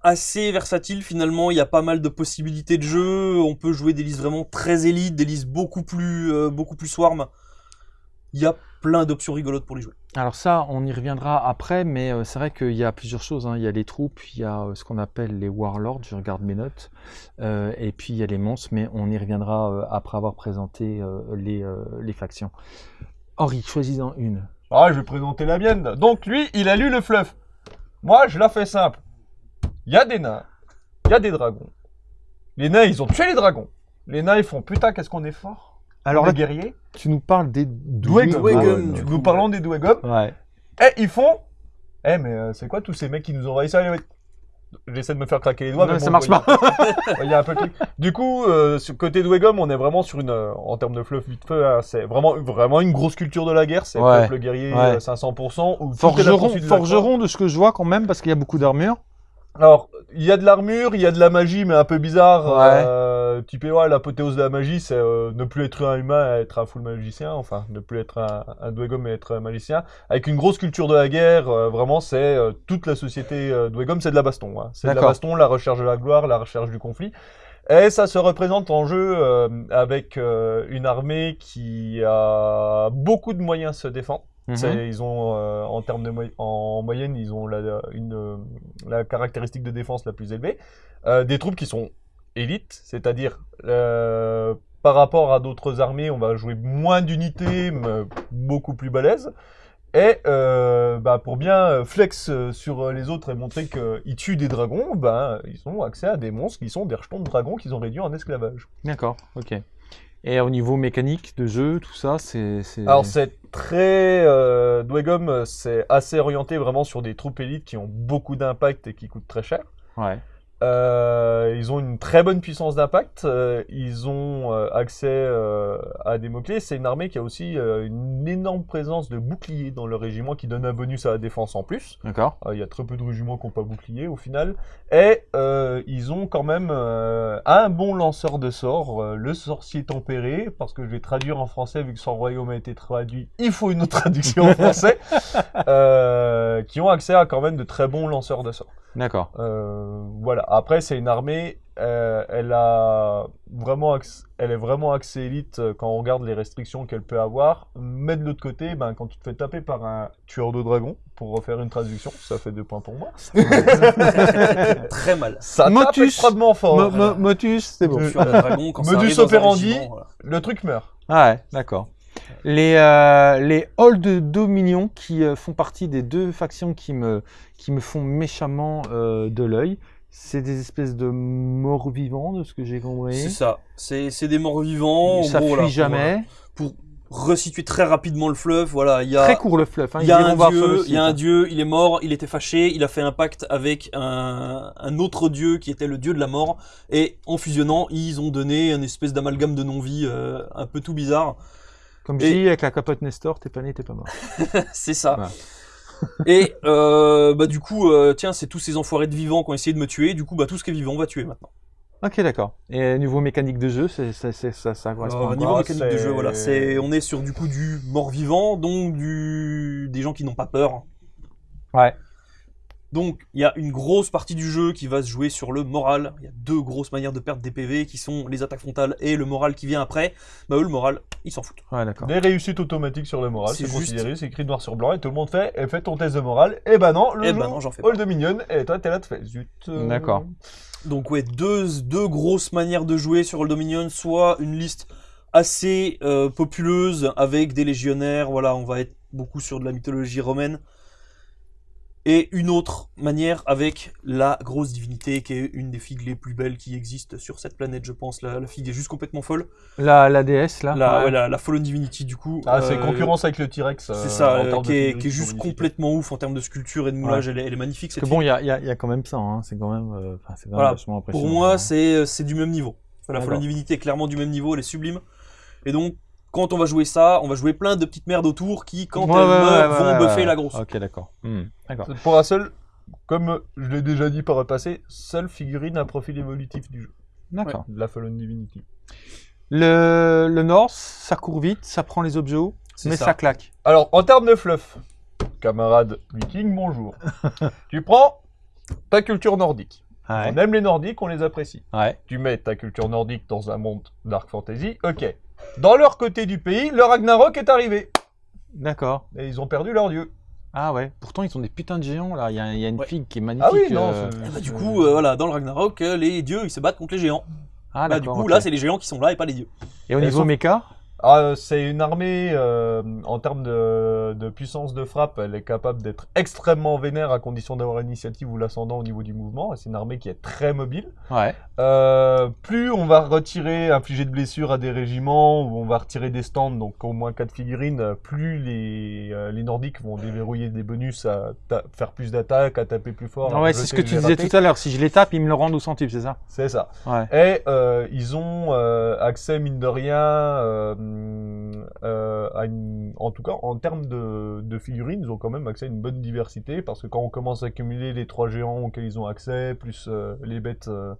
assez versatile finalement. Il y a pas mal de possibilités de jeu. On peut jouer des listes vraiment très élites, des listes beaucoup plus, euh, beaucoup plus swarm. Il y a plein d'options rigolotes pour les jouer. Alors ça, on y reviendra après, mais euh, c'est vrai qu'il y a plusieurs choses. hein. Il y a les troupes, il y a euh, ce qu'on appelle les warlords, je regarde mes notes, euh, et puis il y a les monstres, mais on y reviendra euh, après avoir présenté euh, les, euh, les factions. Henri, choisis-en une. Ah, je vais présenter la mienne. Donc lui, il a lu le fluff. Moi, je la fais simple. Il y a des nains, il y a des dragons. Les nains, ils ont tué les dragons. Les nains, ils font putain, qu'est-ce qu'on est fort. Alors les guerriers. tu nous parles des Dwegum. Dwegum, Nous du coup, parlons des Dwegum. Ouais. Et ils font. Eh, mais euh, c'est quoi tous ces mecs qui nous ont envahi ça les mecs J'essaie de me faire craquer les doigts, Non, mais ça marche pas. Il y a un peu de. Du coup, euh, sur côté Dwegom, on est vraiment sur une, euh, en termes de fluff vite fait, hein, c'est vraiment, vraiment une grosse culture de la guerre. C'est Ouais. peuple guerrier Ouais. euh, 500%. Où tout est la Forgeron, de forgeron de ce que je vois quand même, parce qu'il y a beaucoup d'armure. Alors, il y a de l'armure, il y a de la magie, mais un peu bizarre. Ouais. Euh, type, ouais, l'apothéose de la magie, c'est euh, ne plus être un humain, être un full magicien. Enfin, ne plus être un, un Dwegom, mais être un magicien. Avec une grosse culture de la guerre, euh, vraiment, c'est euh, toute la société euh, Dwegom, c'est de la baston. hein. C'est de la baston, la recherche de la gloire, la recherche du conflit. Et ça se représente en jeu euh, avec euh, une armée qui a beaucoup de moyens de se défendre. Mhm. Ils ont, euh, en termes de moy- en moyenne, ils ont la, une, euh, la caractéristique de défense la plus élevée. Euh, des troupes qui sont élites, c'est-à-dire euh, par rapport à d'autres armées, on va jouer moins d'unités, mais beaucoup plus balèzes. Et bah, pour bien flex sur les autres et montrer qu'ils tuent des dragons, bah, ils ont accès à des monstres qui sont des rejetons de dragons qu'ils ont réduits en esclavage. D'accord, ok. Et au niveau mécanique de jeu, tout ça, c'est. Alors c'est très... Euh, Dwegom, euh, c'est assez orienté vraiment sur des troupes élites qui ont beaucoup d'impact et qui coûtent très cher. Ouais. Euh, ils ont une très bonne puissance d'impact. euh, ils ont euh, accès à des mots-clés. C'est une armée qui a aussi une énorme présence de boucliers dans le régiment qui donne un bonus à la défense en plus. D'accord. Il y a très peu de régiments qui n'ont pas bouclier au final. Et ils ont quand même un bon lanceur de sorts, le sorcier tempéré, parce que je vais traduire en français vu que son royaume a été traduit. Il faut une autre traduction en français. [laughs] qui ont accès à quand même de très bons lanceurs de sorts. D'accord. Euh, voilà. Après, c'est une armée. euh, elle a vraiment, elle est vraiment axée élite euh, quand on regarde les restrictions qu'elle peut avoir. Mais de l'autre côté, ben, quand tu te fais taper par un tueur de dragon, pour refaire une traduction, ça fait deux points pour moi. [laughs] Très mal. Ça tape Motus. extrêmement fort. Mo- mo- Motus, c'est bon. Dragon, quand Modus operandi. voilà. Le truc meurt. Ah ouais, d'accord. Les, euh, les Halls de Dominion qui euh, font partie des deux factions qui me, qui me font méchamment euh, de l'œil, c'est des espèces de morts vivants, de ce que j'ai compris. C'est ça. C'est des morts vivants. Ça gros, fuit jamais. Pour, pour resituer très rapidement le fleuve, voilà, il y a. Très court le fluff. hein, Il y a un dieu, il y a un dieu, il est mort, il était fâché, il a fait un pacte avec un, un autre dieu qui était le dieu de la mort, et en fusionnant, ils ont donné une espèce d'amalgame de non-vie euh, un peu tout bizarre. Comme Et- je dis, avec la capote Nestor, t'es pas né, t'es pas mort. [laughs] C'est ça. Ouais. [laughs] et euh, bah du coup, euh, tiens, c'est tous ces enfoirés de vivants qui ont essayé de me tuer. Du coup, bah tout ce qui est vivant, on va tuer maintenant. Ok, d'accord. Et niveau mécanique de jeu, c'est, ça, ça correspond au niveau quoi Ah, mécanique de jeu, voilà, c'est, on est sur du coup du mort-vivant, donc du des gens qui n'ont pas peur. Ouais. Donc, il y a une grosse partie du jeu qui va se jouer sur le moral. Il y a deux grosses manières de perdre des PV qui sont les attaques frontales et le moral qui vient après. Bah, eux, le moral, ils s'en foutent. Ouais, d'accord. Des réussites automatiques sur le moral, C'est juste- considéré, c'est écrit noir sur blanc et tout le monde fait, et fais ton test de morale. Et ben non, le Eh jeu, non, j'en fais pas. Hall de Minion, et toi t'es là, tu fais zut. euh, D'accord. Donc, ouais, deux, deux grosses manières de jouer sur Old Dominion. Soit une liste assez euh, populeuse avec des légionnaires. Voilà, on va être beaucoup sur de la mythologie romaine. Et une autre manière avec la grosse divinité qui est une des figues les plus belles qui existent sur cette planète, je pense. La, la figue est juste complètement folle. La, la DS, là La, ouais. ouais, la, la Fallen Divinity, du coup. Ah, c'est euh, concurrence avec le T-Rex. euh, C'est ça, euh, termes de qui, est, qui juste complètement ouf en termes de sculpture et de moulage. Elle, est, elle est magnifique cette Parce que bon, il y a, il y a- il y a quand même ça, hein. c'est quand même, euh, quand même Voilà, impressionnant. Pour moi, hein. c'est du même niveau. La. Fallen Divinity est clairement du même niveau, elle est sublime. Et donc, quand on va jouer ça, on va jouer plein de petites merdes autour qui, quand Ouais, elles ouais, meurent, ouais, vont ouais, buffer ouais. la grosse. Ok, d'accord. D'accord. Pour la seule, comme je l'ai déjà dit par le passé, seule figurine à profil évolutif du jeu. D'accord. De la Fallen Divinity. Le, le Norse, ça court vite, ça prend les objets hauts, mais ça. ça. claque. Alors, en termes de fluff, camarade viking, bonjour. [laughs] tu prends ta culture nordique. Ouais. On aime les nordiques, on les apprécie. Ouais. Tu mets ta culture nordique dans un monde dark fantasy, ok. Dans leur côté du pays, le Ragnarok est arrivé. D'accord. Et ils ont perdu leur dieu. Ah ouais. Pourtant, ils sont des putains de géants là. Il y a, il y a une Ouais. figue qui est magnifique. Ah oui, non. euh, c'est- Et bah, du coup, euh, voilà, dans le Ragnarok, euh, les dieux ils se battent contre les géants. Ah Bah, du d'accord. coup, ok. là, c'est les géants qui sont là et pas les dieux. Et au Elles niveau sont- méca Ah, c'est une armée, euh, en termes de, de puissance de frappe, elle est capable d'être extrêmement vénère à condition d'avoir l'initiative ou l'ascendant au niveau du mouvement. C'est une armée qui est très mobile. Ouais. Euh, plus on va retirer, infliger de blessures à des régiments, ou on va retirer des stands, donc au moins 4 figurines, euh, plus les, euh, les Nordiques vont déverrouiller des bonus à faire plus d'attaques, à taper plus fort. ouais, c'est ce que tu disais tout à l'heure. Si je les tape, ils me le rendent au centuple, c'est ça? C'est ça. Ouais. Et euh, ils ont euh, accès, mine de rien, euh, euh, à une- en tout cas en termes de, figurines, ils ont quand même accès à une bonne diversité parce que quand on commence à accumuler les trois géants auxquels ils ont accès, plus euh, les bêtes. euh,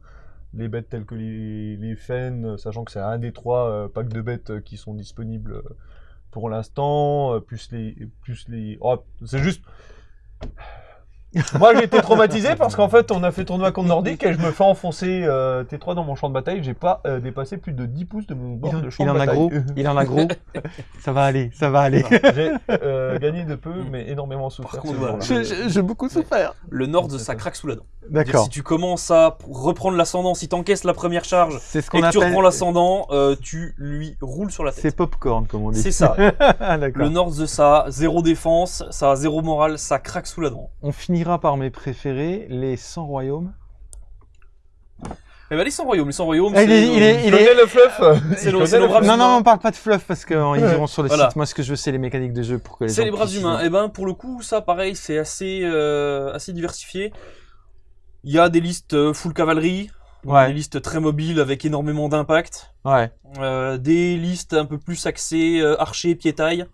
les bêtes telles que les, les fennes, euh, sachant que c'est un des trois euh, packs de bêtes euh, qui sont disponibles euh, pour l'instant, euh, plus les, plus les, oh, c'est juste, moi j'ai été traumatisé parce qu'en fait on a fait tournoi contre Nordique et je me fais enfoncer euh, T3 dans mon champ de bataille. J'ai pas euh, dépassé plus de 10 pouces de mon Il, bord en- de champ il de en a gros. Il en a gros. [laughs] ça va aller, ça va aller. J'ai euh, gagné de peu mais énormément souffert. voilà. j'ai beaucoup souffert. Le Nord, ça craque sous la dent. D'accord. Si tu commences à reprendre l'ascendant, si t'encaisses la première charge ce et que tu reprends l'ascendant, euh, tu lui roules sur la tête. C'est popcorn, comme on dit. C'est ça. [laughs] Ah. Le Nord, ça a zéro défense, ça a zéro morale, ça craque sous la dent. On finira par mes préférés, les 100 royaumes. Eh ben, les 100 royaumes, les 100 royaumes, il c'est est- il est- le fluff. [laughs] C'est le- le brave. Non, non, on parle pas de fluff parce qu'ils iront sur le Voilà. site. Moi, ce que je veux, c'est les mécaniques de jeu pour que les C'est les braves humains. Et ben pour le coup, ça pareil, c'est assez euh, assez diversifié. Il y a des listes euh, full cavalerie, des listes très mobiles avec énormément d'impact, ouais. euh, des listes un peu plus axées euh, archer, pied-taille.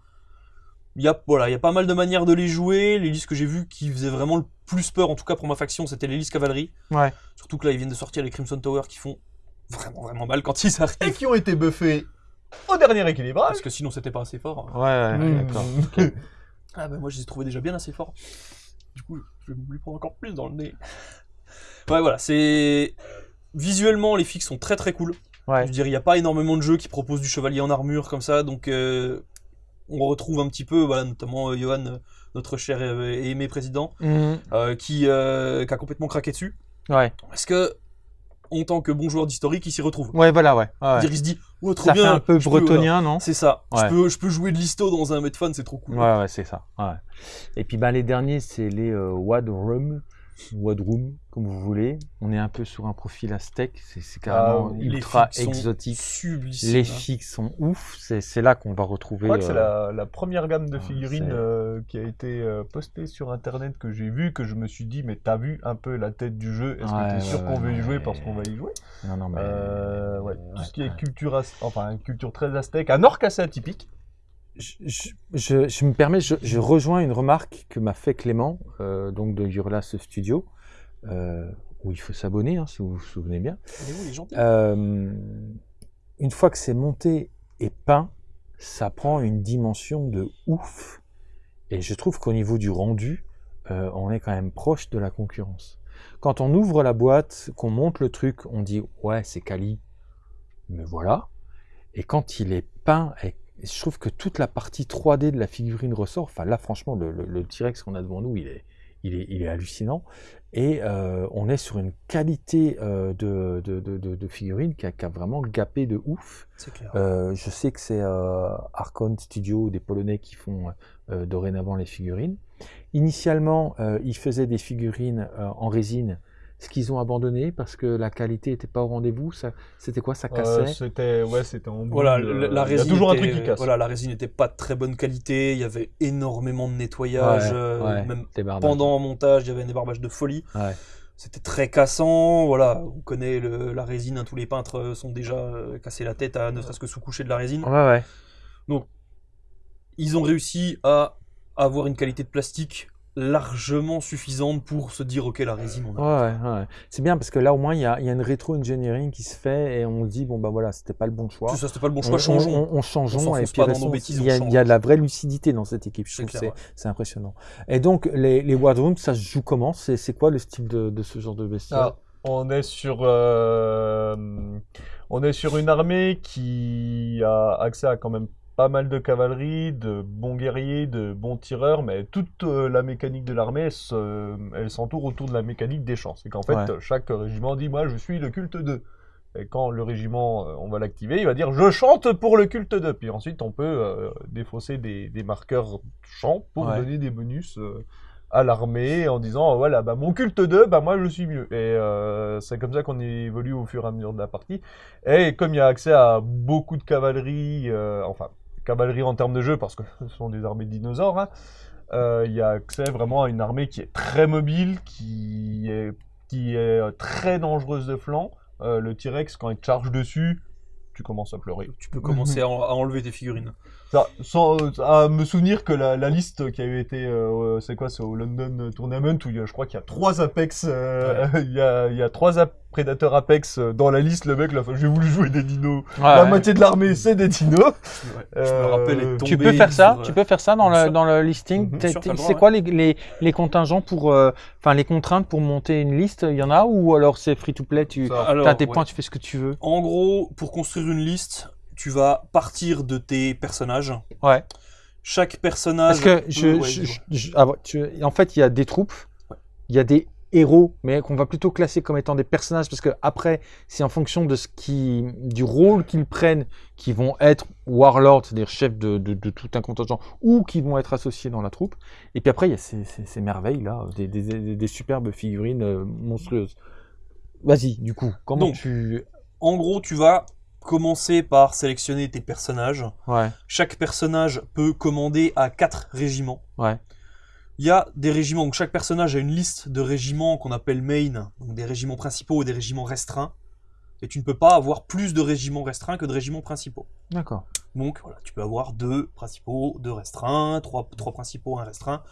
Il y a voilà, il y a pas mal de manières de les jouer. Les listes que j'ai vues qui faisaient vraiment le plus peur, en tout cas pour ma faction, c'était les listes cavalerie. Ouais. Surtout que là, ils viennent de sortir les Crimson Tower qui font vraiment vraiment mal quand ils Et arrivent. qui ont été buffés au dernier équilibrage. Parce que sinon, c'était pas assez fort. Ouais, ouais, Mmh. d'accord. [laughs] Ah ben moi je les ai trouvés déjà bien assez forts. Du coup, je vais lui prendre encore plus dans le nez. Ouais voilà, c'est visuellement les fixes sont très très cool. Ouais. Je veux dire, il n'y a pas énormément de jeux qui proposent du chevalier en armure comme ça, donc euh, on retrouve un petit peu, voilà, notamment euh, Johan, euh, notre cher et aimé président, Mhm. euh, qui, qui a complètement craqué dessus. Ouais. Parce que, en tant que bon joueur d'historique, il s'y retrouve. Ouais, voilà, ouais. ouais. C'est-à-dire, il se dit, oh, trop Ça bien, fait un peu peux, bretonien, non? C'est ça. Ouais. Je, peux, je peux jouer de l'histo dans un Medfan, c'est trop cool. Ouais, ouais, c'est ça. Et puis, bah, les derniers, c'est les Wad Room, Wad Room, comme vous voulez. On est un peu sur un profil aztèque. C'est carrément Ah. Les ultra exotique. Les hein. fixes sont ouf. C'est là qu'on va retrouver. Je crois que c'est euh, la, la première gamme de ah, figurines euh, qui a été euh, postée sur internet que j'ai vu, que je me suis dit, mais t'as vu un peu la tête du jeu? Est-ce Ouais, que t'es sûr ouais, qu'on veut y ouais, jouer mais- parce qu'on va y jouer? Non, non, mais. Euh, ouais. Tout ouais, ce qui est culture, enfin une culture très aztèque, un orc assez atypique. Je, je- je- je me permets, je, je rejoins une remarque que m'a fait Clément, euh, donc de Yurlas Studio, euh, où il faut s'abonner, hein, si vous vous souvenez bien. Les gens? Euh, une fois que c'est monté et peint, ça prend une dimension de ouf. Et je trouve qu'au niveau du rendu, on est quand même proche de la concurrence. Quand on ouvre la boîte, qu'on monte le truc, on dit ouais c'est quali, mais voilà. Et quand il est peint, et je trouve que toute la partie 3D de la figurine ressort. Enfin là franchement le, le, le T-Rex qu'on a devant nous, il est, il est, il est hallucinant. Et euh, on est sur une qualité euh, de, de, de, figurine qui a, qui a vraiment gapé de ouf. Clair. Euh, je sais que c'est Archon Studio, des Polonais qui font dorénavant les figurines. Initialement, ils faisaient des figurines en résine, ce qu'ils ont abandonné parce que la qualité n'était pas au rendez-vous. Ça, c'était quoi Ça cassait? Euh, c'était ouais, c'était en Voilà, boule, la, euh, la il y a résine. toujours un était- truc qui casse. Voilà, la résine n'était pas de très bonne qualité. Il y avait énormément de nettoyage. Ouais, euh, ouais, Même pendant le montage, il y avait un débarbage de folie. Ouais. C'était très cassant. Voilà, on connaît le- la résine. hein, tous les peintres euh, sont déjà cassés la tête à ne serait-ce que sous-coucher de la résine. Ouais, ouais. Ils ont réussi à avoir une qualité de plastique largement suffisante pour se dire ok la résine on a. Ouais, ouais, ouais. C'est bien parce que là au moins il y a, il y a une rétro-engineering qui se fait et on se dit bon bah voilà c'était pas le bon choix. Ça, c'était pas le bon On- choix, on, changeons. on, on changeons On et puis il y, a, y de la vraie lucidité dans cette équipe. Je trouve c'est impressionnant. Et donc les, les War Rooms, ça se joue comment? C'est c'est quoi le style de, de ce genre de bestiole Ah, on est sur euh, on est sur une armée qui a accès à quand même pas mal de cavalerie, de bons guerriers, de bons tireurs, mais toute euh, la mécanique de l'armée, elle se- elle s'entoure autour de la mécanique des champs. C'est qu'en fait, Ouais. chaque régiment dit moi je suis le culte 2. Et quand le régiment, euh, on va l'activer, il va dire je chante pour le culte de. Puis ensuite, on peut euh, défausser des, des marqueurs chant pour Ouais. donner des bonus euh, à l'armée en disant voilà, bah, mon culte de, bah, moi je suis mieux. Et euh, c'est comme ça qu'on évolue au fur et à mesure de la partie. Et comme il y a accès à beaucoup de cavalerie, euh, enfin, cavalerie en termes de jeu, parce que [laughs] ce sont des armées de dinosaures, hein, euh, il y a accès vraiment à une armée qui est très mobile, qui est, euh, très dangereuse de flanc. Euh, le T-Rex, quand il charge dessus, tu commences à pleurer. Tu peux commencer à, en- à enlever tes figurines. Ça, sans euh, à me souvenir que la, la liste qui avait été, euh, c'est quoi, c'est au London Tournament où il y a, je crois qu'il y a trois Apex, euh, [laughs] il, y a, il y a trois ap- prédateurs Apex euh, dans la liste. Le mec, là, j'ai voulu jouer des dinos. la Ouais. moitié de l'armée, c'est des dinos. Ouais, je me Euh, rappelle être tombé Tu peux faire ça, sur, tu euh, peux faire ça dans le, dans le listing? Mhm. C'est ouais. quoi les, les, les contingents pour, euh, enfin les contraintes pour monter une liste? Il y en a ou alors c'est free to play Tu Ça, Alors, as tes ouais. points, tu fais ce que tu veux? En gros, pour construire une liste, tu vas partir de tes personnages. Ouais. Chaque personnage. Parce que je, ouais, je- dis-moi. je- je- ah tu- en fait, il y a des troupes, Ouais. il y a des héros, mais qu'on va plutôt classer comme étant des personnages parce que après, c'est en fonction de ce qui, du rôle qu'ils prennent, qui vont être warlords, c'est-à-dire chefs de, de- de tout un contingent, ou qui vont être associés dans la troupe. Et puis après, il y a ces, ces- ces merveilles là, des, des- des- des superbes figurines euh, monstrueuses. Vas-y, du coup, comment Donc. tu, En gros, tu vas commencer par sélectionner tes personnages. ouais, Chaque personnage peut commander à quatre régiments. ouais, Il y a des régiments, donc chaque personnage a une liste de régiments qu'on appelle main, donc des régiments principaux et des régiments restreints. Et tu ne peux pas avoir plus de régiments restreints que de régiments principaux. d'accord. Donc voilà, tu peux avoir deux principaux, deux restreints, trois, trois principaux, un restreint.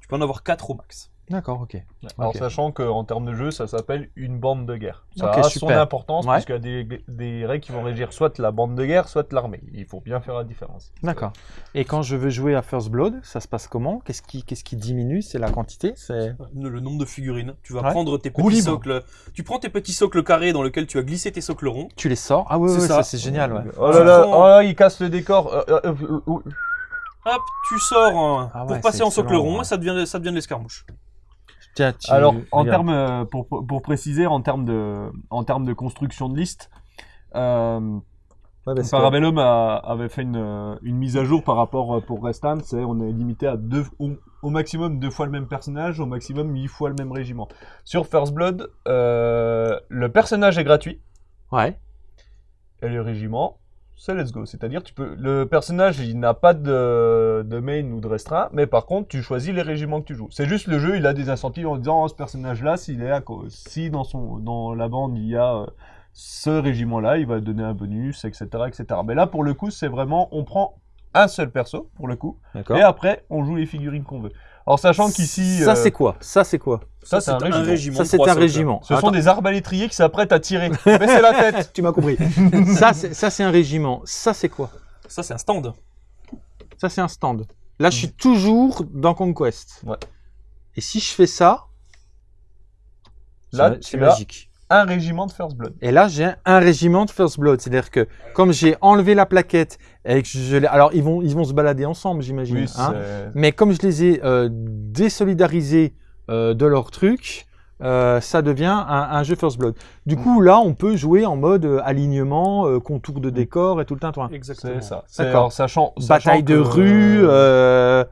Tu peux en avoir quatre au max. D'accord, ok. Alors, Ok. sachant qu'en termes de jeu, ça s'appelle une bande de guerre. Ça Ok, a son super. importance, Ouais. puisqu'il y a des, des règles qui vont régir soit la bande de guerre, soit l'armée. Il faut bien faire la différence. D'accord. Et quand je veux jouer à First Blood, ça se passe comment? Qu'est-ce qui, diminue? C'est la quantité? C'est Le nombre de figurines. Tu vas Ouais. prendre tes petits libre. socles. Tu prends tes petits socles carrés dans lesquels tu as glissé tes socles ronds. Tu les sors? Ah ouais, C'est ouais, ça. ça, c'est génial, ouais. Oh là là, prends- oh là, il casse le décor. Euh, euh, euh, euh, Hop, tu sors Ah ouais, pour passer en socle rond ouais. et ça devient, ça devient de l'escarmouche. Tiens, tu- Alors, en termes, euh, pour, pour préciser, en termes de, en termes de construction de liste, euh, Ouais, que- Parabellum a- avait fait une, euh, une mise à jour par rapport pour Restan, c'est on est limité à deux, au, au maximum deux fois le même personnage, au maximum huit fois le même régiment. Sur First Blood, euh, le personnage est gratuit Ouais. et le régiment, c'est let's go. C'est-à-dire, tu peux, le personnage, il n'a pas de, de main ou de restreint, mais par contre, tu choisis les régiments que tu joues. C'est juste le jeu, il a des incentives en disant, oh, ce personnage-là, s'il est à si dans son, dans la bande, il y a euh, ce régiment-là, il va donner un bonus, etc., etc. Mais là, pour le coup, c'est vraiment, on prend un seul perso, pour le coup, et après, on joue les figurines qu'on veut. Alors, sachant qu'ici, Ça, euh, c'est quoi? Ça, c'est quoi? Ça, c'est un régiment. Ça, c'est un régiment. Ce sont des arbalétriers qui s'apprêtent à tirer. Baissez la [laughs] tête Tu m'as compris. [laughs] ça, c'est ça, c'est un régiment. Ça, c'est quoi? Ça, c'est un stand. Ça, c'est un stand. Là, je suis toujours dans Conquest. Ouais. Et si je fais ça, c'est Là, c'est magique. Un régiment de First Blood. Et là, j'ai un régiment de First Blood. C'est-à-dire que comme j'ai enlevé la plaquette et que je l'ai... Alors, ils vont, ils vont se balader ensemble, j'imagine. Oui, hein. Mais comme je les ai euh, désolidarisés euh, de leur truc, euh, ça devient un, un jeu First Blood. Du coup, là, on peut jouer en mode euh, alignement, euh, contour de décor et tout le tintouin. Exactement. C'est ça. D'accord. Sachant, Bataille de rue, euh,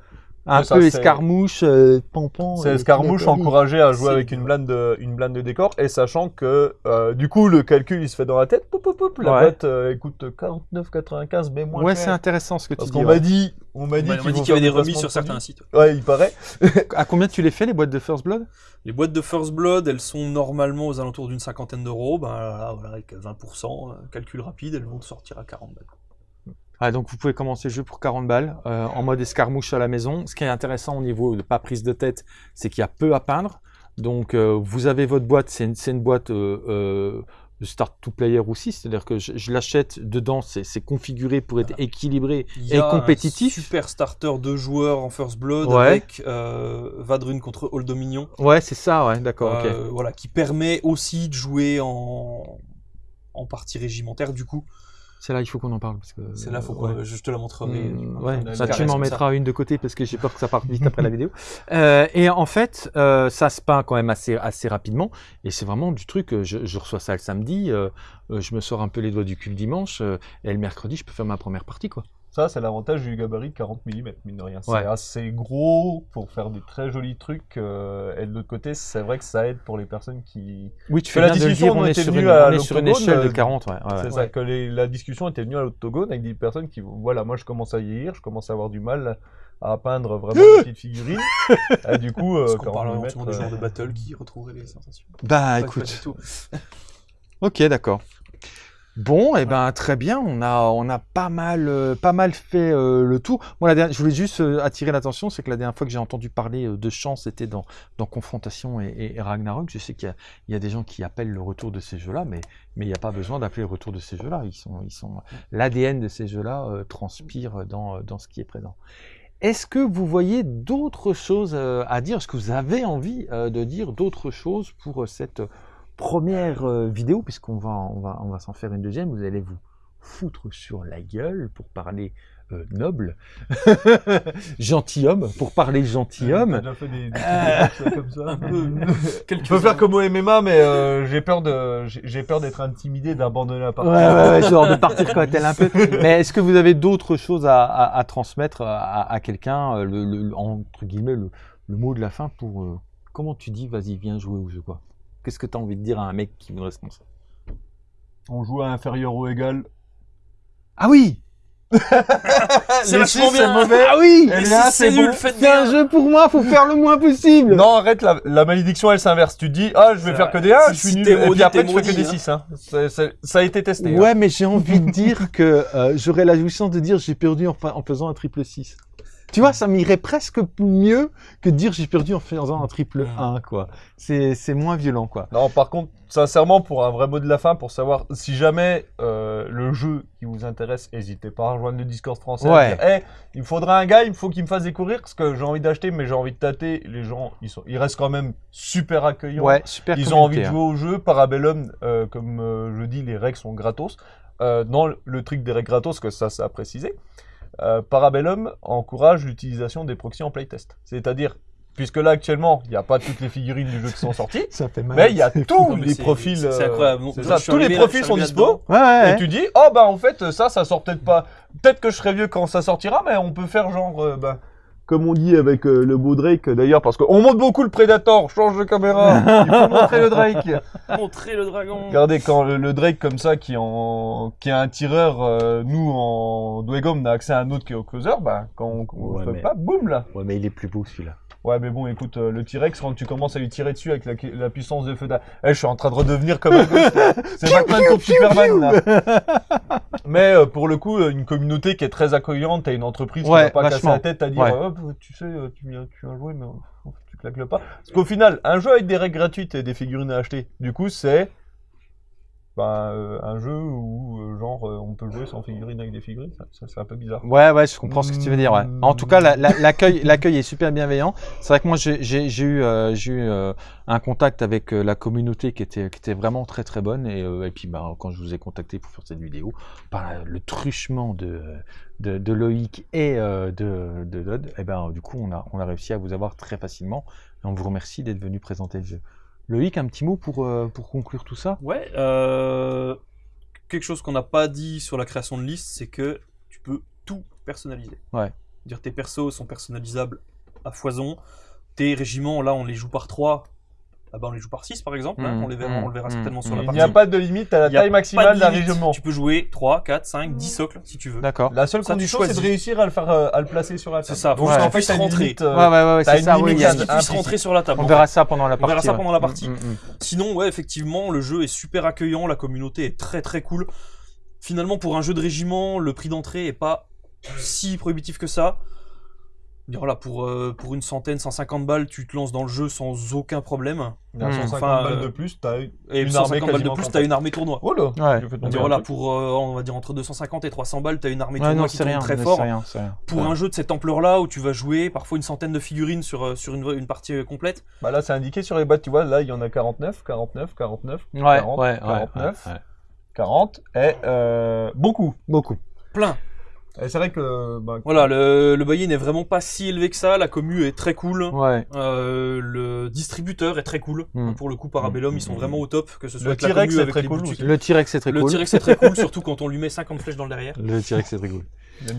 un ça, peu escarmouche, euh, pampan. C'est Escarmouche encouragé à jouer avec une blinde, de, une blinde de décor et sachant que euh, du coup le calcul il se fait dans la tête. Poup, poup, poup, la Ouais. boîte euh, coûte 49,95 mais moins Ouais, c'est intéressant ce que tu Parce dis. qu'on ouais. m'a dit, on m'a dit qu'il y avait des remises sur certains sites. Ouais, il paraît. À combien tu les fais, les boîtes de First Blood? Les boîtes de First Blood, elles sont normalement aux alentours d'une cinquantaine d'euros. Ben, là, voilà, avec 20%, euh, calcul rapide, elles vont te sortir à 40 balles. Ah, donc vous pouvez commencer le jeu pour 40 balles euh, en mode escarmouche à la maison. Ce qui est intéressant au niveau de pas prise de tête, c'est qu'il y a peu à peindre. Donc euh, vous avez votre boîte, c'est une, boîte euh, euh, de start to player aussi, c'est-à-dire que je, je l'achète dedans, c'est configuré pour être équilibré Il y et a compétitif. Un super starter de joueurs en First Blood Ouais. avec euh, Vadrun contre Old Dominion. Ouais, c'est ça, ouais, d'accord, voilà, qui permet aussi de jouer en, en partie régimentaire. Du coup, Celle-là, il faut qu'on en parle. parce que C'est là, faut ouais. je te la montrerai. Mm, Enfin, ouais, ça, tu m'en mettras une de côté parce que j'ai peur que ça parte vite après la vidéo. Euh, et en fait, euh, ça se peint quand même assez, assez rapidement. Et c'est vraiment du truc, euh, je, je reçois ça le samedi, euh, je me sors un peu les doigts du cul le dimanche, et le mercredi, je peux faire ma première partie. quoi. Ça, c'est l'avantage du gabarit de 40 mm, mine de rien. C'est Ouais. assez gros pour faire des très jolis trucs. euh, et de l'autre côté, c'est vrai que ça aide pour les personnes qui. Oui, tu Que fais la discussion dire, on était une, à on est sur une l'octogone, échelle de euh, 40. Ouais, ouais, ouais. c'est ça, que les- la discussion était venue à l'octogone avec des personnes qui, voilà, moi je commence à vieillir, je commence à avoir du mal à peindre vraiment [laughs] des petites figurines. et du coup, euh, Parce qu'on 40 parle des euh, de battle qui retrouveraient les sensations. Bah Pas- pas du écoute, tout. ok, d'accord. Bon, et ben très bien, on a, on a pas mal, euh, pas mal fait euh, le tour. Moi, la dernière, je voulais juste euh, attirer l'attention, c'est que la dernière fois que j'ai entendu parler de chant, c'était dans, dans Confrontation et, Ragnarok. Je sais qu'il y a, il y a des gens qui appellent le retour de ces jeux-là, mais mais il n'y a pas besoin d'appeler le retour de ces jeux-là. Ils sont, ils sont, l'ADN de ces jeux-là transpire dans, dans ce qui est présent. Est-ce que vous voyez d'autres choses à dire? Est-ce que vous avez envie de dire d'autres choses pour cette première euh, vidéo, puisqu'on va, on va, on va s'en faire une deuxième, vous allez vous foutre sur la gueule pour parler euh, noble, [laughs] gentilhomme, pour parler gentilhomme. déjà fait des, des Euh, trucs comme ça [laughs] Un peu. On peut faire comme au MMA, mais euh, j'ai peur de, j'ai j'ai peur d'être intimidé, d'abandonner la Ouais, partie. ouais, ouais, genre de partir comme [laughs] tel un peu. Mais est-ce que vous avez d'autres choses à, à- à transmettre à, à quelqu'un, le, le- entre guillemets, le, le mot de la fin pour... euh, comment tu dis, vas-y, viens jouer au jeu, quoi? Qu'est-ce que tu as envie de dire à un mec qui nous répond ça On joue à inférieur ou égal. Ah oui [laughs] C'est vachement bien. mauvais. Ah oui c'est nul, bon. faites C'est un jeu pour moi, faut faire le moins possible Non, arrête, la, la malédiction elle s'inverse. Tu te dis, ah, je vais C'est faire vrai. que des 1, Si- je suis si nul. Et puis après, tu fais que des hein. 6. Hein. C'est- c'est- ça a été testé. hein. Ouais, mais j'ai envie de dire que euh, j'aurais la jouissance de dire j'ai perdu en faisant un triple 6. Tu vois, ça m'irait presque mieux que de dire j'ai perdu en faisant un triple 1, quoi. C'est c'est moins violent, quoi. Non, par contre, sincèrement, pour un vrai mot de la fin, pour savoir si jamais euh, le jeu qui vous intéresse, n'hésitez pas à rejoindre le Discord français. Ouais. dire, Hey, il me faudra un gars, il faut qu'il me fasse découvrir ce que j'ai envie d'acheter, mais j'ai envie de tâter. Les gens, ils, sont, ils restent quand même super accueillants. Ouais, super Ils ont envie de jouer au jeu. Parabellum, euh, comme euh, je dis, les règles sont gratos. Euh, dans le- le truc des règles gratos, que ça, ça a précisé, euh, Parabellum encourage l'utilisation des proxys en playtest. C'est-à-dire, puisque là actuellement, il n'y a pas toutes les figurines du jeu qui sont [laughs] sorties. Ça fait mal. mais il y a tous Non, mais les profils. c'est- euh, incroyable. ça, tous les là- profils sont dispo. là-dedans. Ouais, ouais, Et ouais. tu dis, oh bah en fait, ça, ça sort peut-être pas. Peut-être que je serai vieux quand ça sortira, mais on peut faire genre, euh, bah, comme on dit avec euh, le beau Drake d'ailleurs, parce qu'on montre beaucoup le Predator, change de caméra, [laughs] il faut montrer le Drake. Montrer le dragon. Regardez, quand le, le Drake comme ça, qui, en, qui est un tireur, euh, nous en Dwegom, on a accès à un autre qui est au closer, bah quand on, on Ouais, fait mais- pas, boum là. Ouais, mais il est plus beau celui-là. Ouais, mais bon, écoute, euh, le T-Rex, quand tu commences à lui tirer dessus avec la, la puissance de feu d'a- Eh, je suis en train de redevenir comme un. [laughs] C'est Batman contre Superman, là. Mais euh, pour le coup, euh, une communauté qui est très accueillante, t'as une entreprise qui Ouais, va pas casser vachement. la tête à dire, Ouais. Hop, tu sais, tu viens, tu viens jouer, mais tu claques le pas. Parce qu'au final, un jeu avec des règles gratuites et des figurines à acheter, du coup, c'est bah, euh, un jeu où, euh, genre, euh, on peut jouer sans figurines avec des figurines. Ça, ça, c'est un peu bizarre. Ouais, ouais, je comprends ce que tu veux dire. Ouais. En tout cas, la- la- l'accueil, l'accueil est super bienveillant. C'est vrai que moi, j'ai j'ai- j'ai eu, euh, j'ai eu euh, un contact avec la communauté qui était, qui était vraiment très très bonne. Et, euh, et puis, bah, quand je vous ai contacté pour faire cette vidéo, par la- le truchement de, de, de Loïc et euh, de, de Dodd, et ben, du coup, on a, on a réussi à vous avoir très facilement. Et on vous remercie d'être venu présenter le jeu. Loïc, un petit mot pour, euh, pour conclure tout ça? Ouais, euh, quelque chose qu'on n'a pas dit sur la création de liste, c'est que tu peux tout personnaliser. Ouais. Dire tes persos sont personnalisables à foison. Tes régiments, là, on les joue par 3. Ah bah, on les joue par 6 par exemple. hein, on, les verra, on le verra mhm, certainement sur la Il partie. n'y a pas de limite à la Il taille maximale d'un régiment. Tu peux jouer 3, 4, 5, 10 socles si tu veux. D'accord. La seule Ça, condition, c'est de réussir à le faire, euh, à le placer sur la C'est table. ça, faut Donc, juste en fait, rentrer. limite, euh, Ouais, ouais, ouais, c'est une ça. limite oui, Il il puisse rentrer sur la table. On verra ça pendant la On partie. verra ça ouais. pendant la partie. Sinon, ouais, effectivement, le jeu est super accueillant, la communauté est très très cool. Finalement, pour un jeu de régiment, le prix d'entrée est pas si prohibitif que ça. Dire, Voilà, pour, euh, pour une centaine, 150 balles, tu te lances dans le jeu sans aucun problème. Hmm. 150 Enfin, balles euh, de plus, t'as. Et Une 150 armée balles de plus, t'as une armée tournoi. Oh là Ouais. un voilà, pour, euh, on va dire entre 250 et 300 balles, t'as une armée Ouais, tournoi non, qui c'est tourne rien, très fort. c'est rien, c'est rien. Pour Ouais. un jeu de cette ampleur-là, où tu vas jouer parfois une centaine de figurines sur, euh, sur une, une partie euh, complète, Bah là, c'est indiqué sur les boîtes, tu vois, là, il y en a 49, 49, 49, Ouais, 40, ouais, ouais, 49. ouais, ouais. 40 est euh, beaucoup. Beaucoup. Plein. Et c'est vrai que... bah, Voilà, le, le buy-in n'est vraiment pas si élevé que ça. La commu est très cool. Ouais. Euh, le distributeur est très cool. Hmm. Pour le coup, Parabellum, ils sont vraiment au top. Que ce soit Le T-Rex est avec très cool. Le T-Rex, c'est très Le cool. T-Rex est très cool, [laughs] surtout quand on lui met 50 flèches dans le derrière. Le T-Rex, c'est très cool.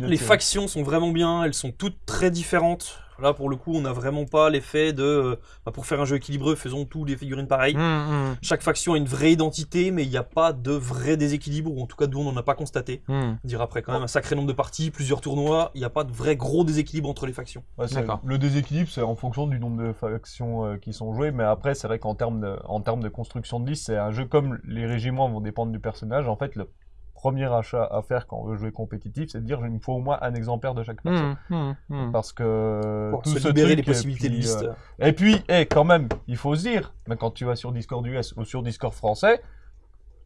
Les factions sont vraiment bien, elles sont toutes très différentes. Là, pour le coup, on n'a vraiment pas l'effet de. euh, bah, pour faire un jeu équilibré, faisons tous les figurines pareilles. Hum, Chaque faction a une vraie identité, mais il n'y a pas de vrai déséquilibre, ou en tout cas, d'où on n'en a pas constaté. hum, hum. Dire après quand même un sacré nombre de parties, plusieurs tournois, il n'y a pas de vrai gros déséquilibre entre les factions. Ouais. Le déséquilibre, c'est en fonction du nombre de factions euh, qui sont jouées, mais après, c'est vrai qu'en termes de, en termes de construction de liste, c'est un jeu comme les régiments vont dépendre du personnage. En fait, le premier achat à faire quand on veut jouer compétitif, c'est de dire il me faut au moins un exemplaire de chaque faction. Hum, hum, hum. Parce que Pour tout se ce libérer truc, des possibilités et de puis, liste. euh, et puis, eh, quand même, il faut se dire, mais quand tu vas sur Discord US ou sur Discord français,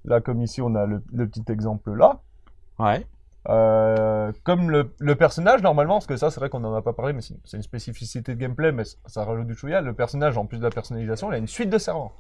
là comme ici on a le, le petit exemple là, Ouais. euh, comme le, le personnage, normalement, parce que ça, c'est vrai qu'on en a pas parlé, mais c'est une spécificité de gameplay, mais ça rajoute du chouïa. Le personnage, en plus de la personnalisation, il a une suite de servants.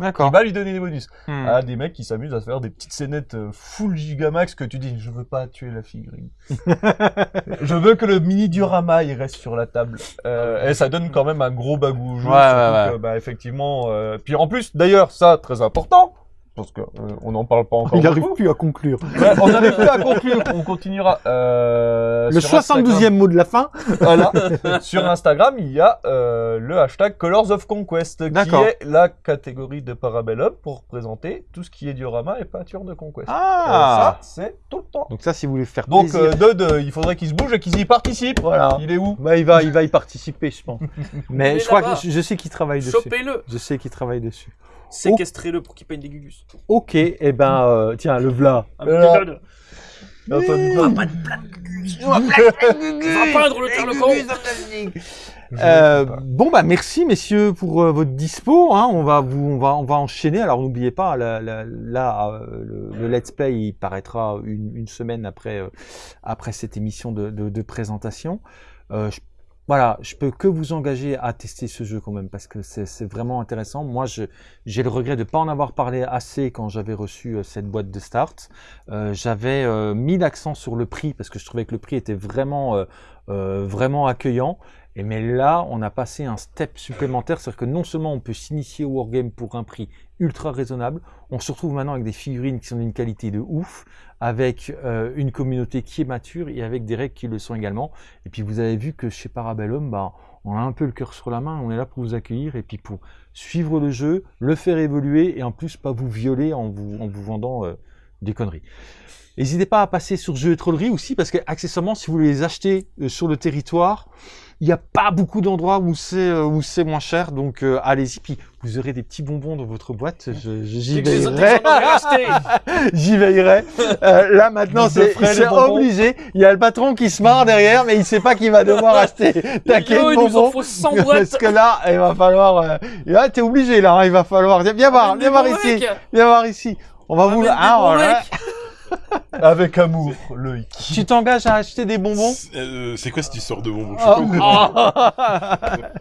Il D'accord. va lui donner des bonus. Hum. Ah, des mecs qui s'amusent à se faire des petites scénettes euh, full gigamax que tu dis, je veux pas tuer la figurine. [laughs] je veux que le mini diorama, il reste sur la table. Euh, et ça donne quand même un gros bagou au jeu. Ouais, surtout ouais, ouais. que, bah, effectivement, euh, puis en plus, d'ailleurs, ça, très important, parce que euh, on n'en parle pas [laughs] encore Il n'arrive plus à conclure. Ouais, on n'arrive plus à conclure, on continuera. Euh, Le sur Instagram. 72e mot de la fin. [laughs] Voilà. sur Instagram, il y a euh, le hashtag Colors of Conquest, qui est la catégorie de Parabellum pour présenter tout ce qui est diorama et peinture de Conquest. Ah Euh, ça, c'est tout le temps. Donc ça, si vous voulez faire Donc, plaisir. euh, Dud, euh, il faudrait qu'il se bouge et qu'il y participe. Voilà. Il est où? Bah, il va, il va y participer, je pense. [laughs] Mais je crois que je, je sais qu'il travaille dessus. Chopez-le Je sais qu'il travaille dessus. Séquestrez-le pour qu'il peigne des gugus. Ok, et ben, euh, tiens, le v'là. De- [laughs] va peindre le Carlecon Euh, bon bah merci messieurs pour euh, votre dispo. Hein. On va vous, on va, on va enchaîner. Alors n'oubliez pas, là euh, le, le let's play il paraîtra une, une semaine après euh, après cette émission de, de, de présentation. Euh, je- voilà, je peux que vous engager à tester ce jeu quand même parce que c'est vraiment intéressant. Moi, j'ai le regret de pas en avoir parlé assez quand j'avais reçu euh, cette boîte de start. Euh, j'avais euh, mis l'accent sur le prix parce que je trouvais que le prix était vraiment euh, vraiment accueillant. Et mais là, on a passé un step supplémentaire, c'est-à-dire que non seulement on peut s'initier au wargame pour un prix ultra raisonnable, on se retrouve maintenant avec des figurines qui sont d'une qualité de ouf, avec euh, une communauté qui est mature et avec des règles qui le sont également. Et puis vous avez vu que chez Parabellum, bah, on a un peu le cœur sur la main, on est là pour vous accueillir et puis pour suivre le jeu, le faire évoluer et en plus pas vous violer en vous, en vous vendant euh, des conneries. N'hésitez pas à passer sur Jeux et Trollerie aussi, parce que accessoirement, si vous voulez les acheter euh, sur le territoire, il n'y a pas beaucoup d'endroits où c'est euh, où c'est moins cher, donc euh, allez-y. Puis vous aurez des petits bonbons dans votre boîte. J'y veillerai. [laughs] J'y veillerai. Euh, là maintenant, c'est obligé. Il y a le patron qui se marre derrière, mais il sait pas qu'il va devoir [laughs] acheter taquet de il nous en bonbons. faut 100 Parce que là, il va falloir. Euh, là, t'es obligé là. hein, il va falloir. Viens voir, viens voir ici. Viens voir ici. On va vous. Ah, voilà. mecs. [laughs] Avec amour, Loïc. Tu t'engages à acheter des bonbons Euh, c'est quoi cette histoire de bonbons? Oh. comprends. Ah.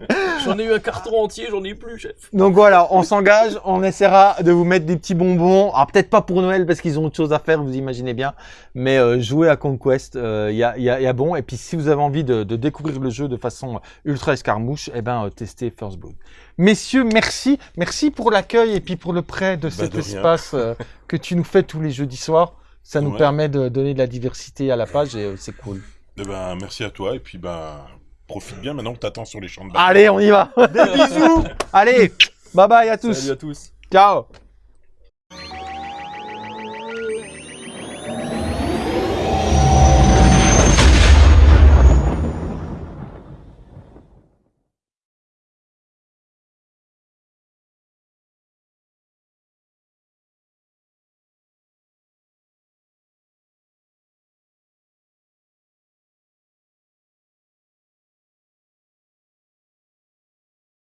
[laughs] J'en ai eu un carton entier, j'en ai plus, chef. Donc voilà, on s'engage, on essaiera de vous mettre des petits bonbons. Alors peut-être pas pour Noël parce qu'ils ont autre chose à faire, vous imaginez bien. Mais euh, jouer à Conquest, il y, a, y a- y a bon. Et puis si vous avez envie de, de découvrir le jeu de façon ultra escarmouche, eh ben euh, testez First Blood. Messieurs, merci, merci pour l'accueil et puis pour le prêt de cet de rien. espace euh, que tu nous fais tous les jeudis soirs. Ça nous Ouais. permet de donner de la diversité à la page et euh, c'est cool. Eh ben, merci à toi et puis ben profite bien maintenant que t'attends sur les champs de bataille. Allez, on y va. Des bisous. Allez, bye bye à tous. Salut à tous. Ciao.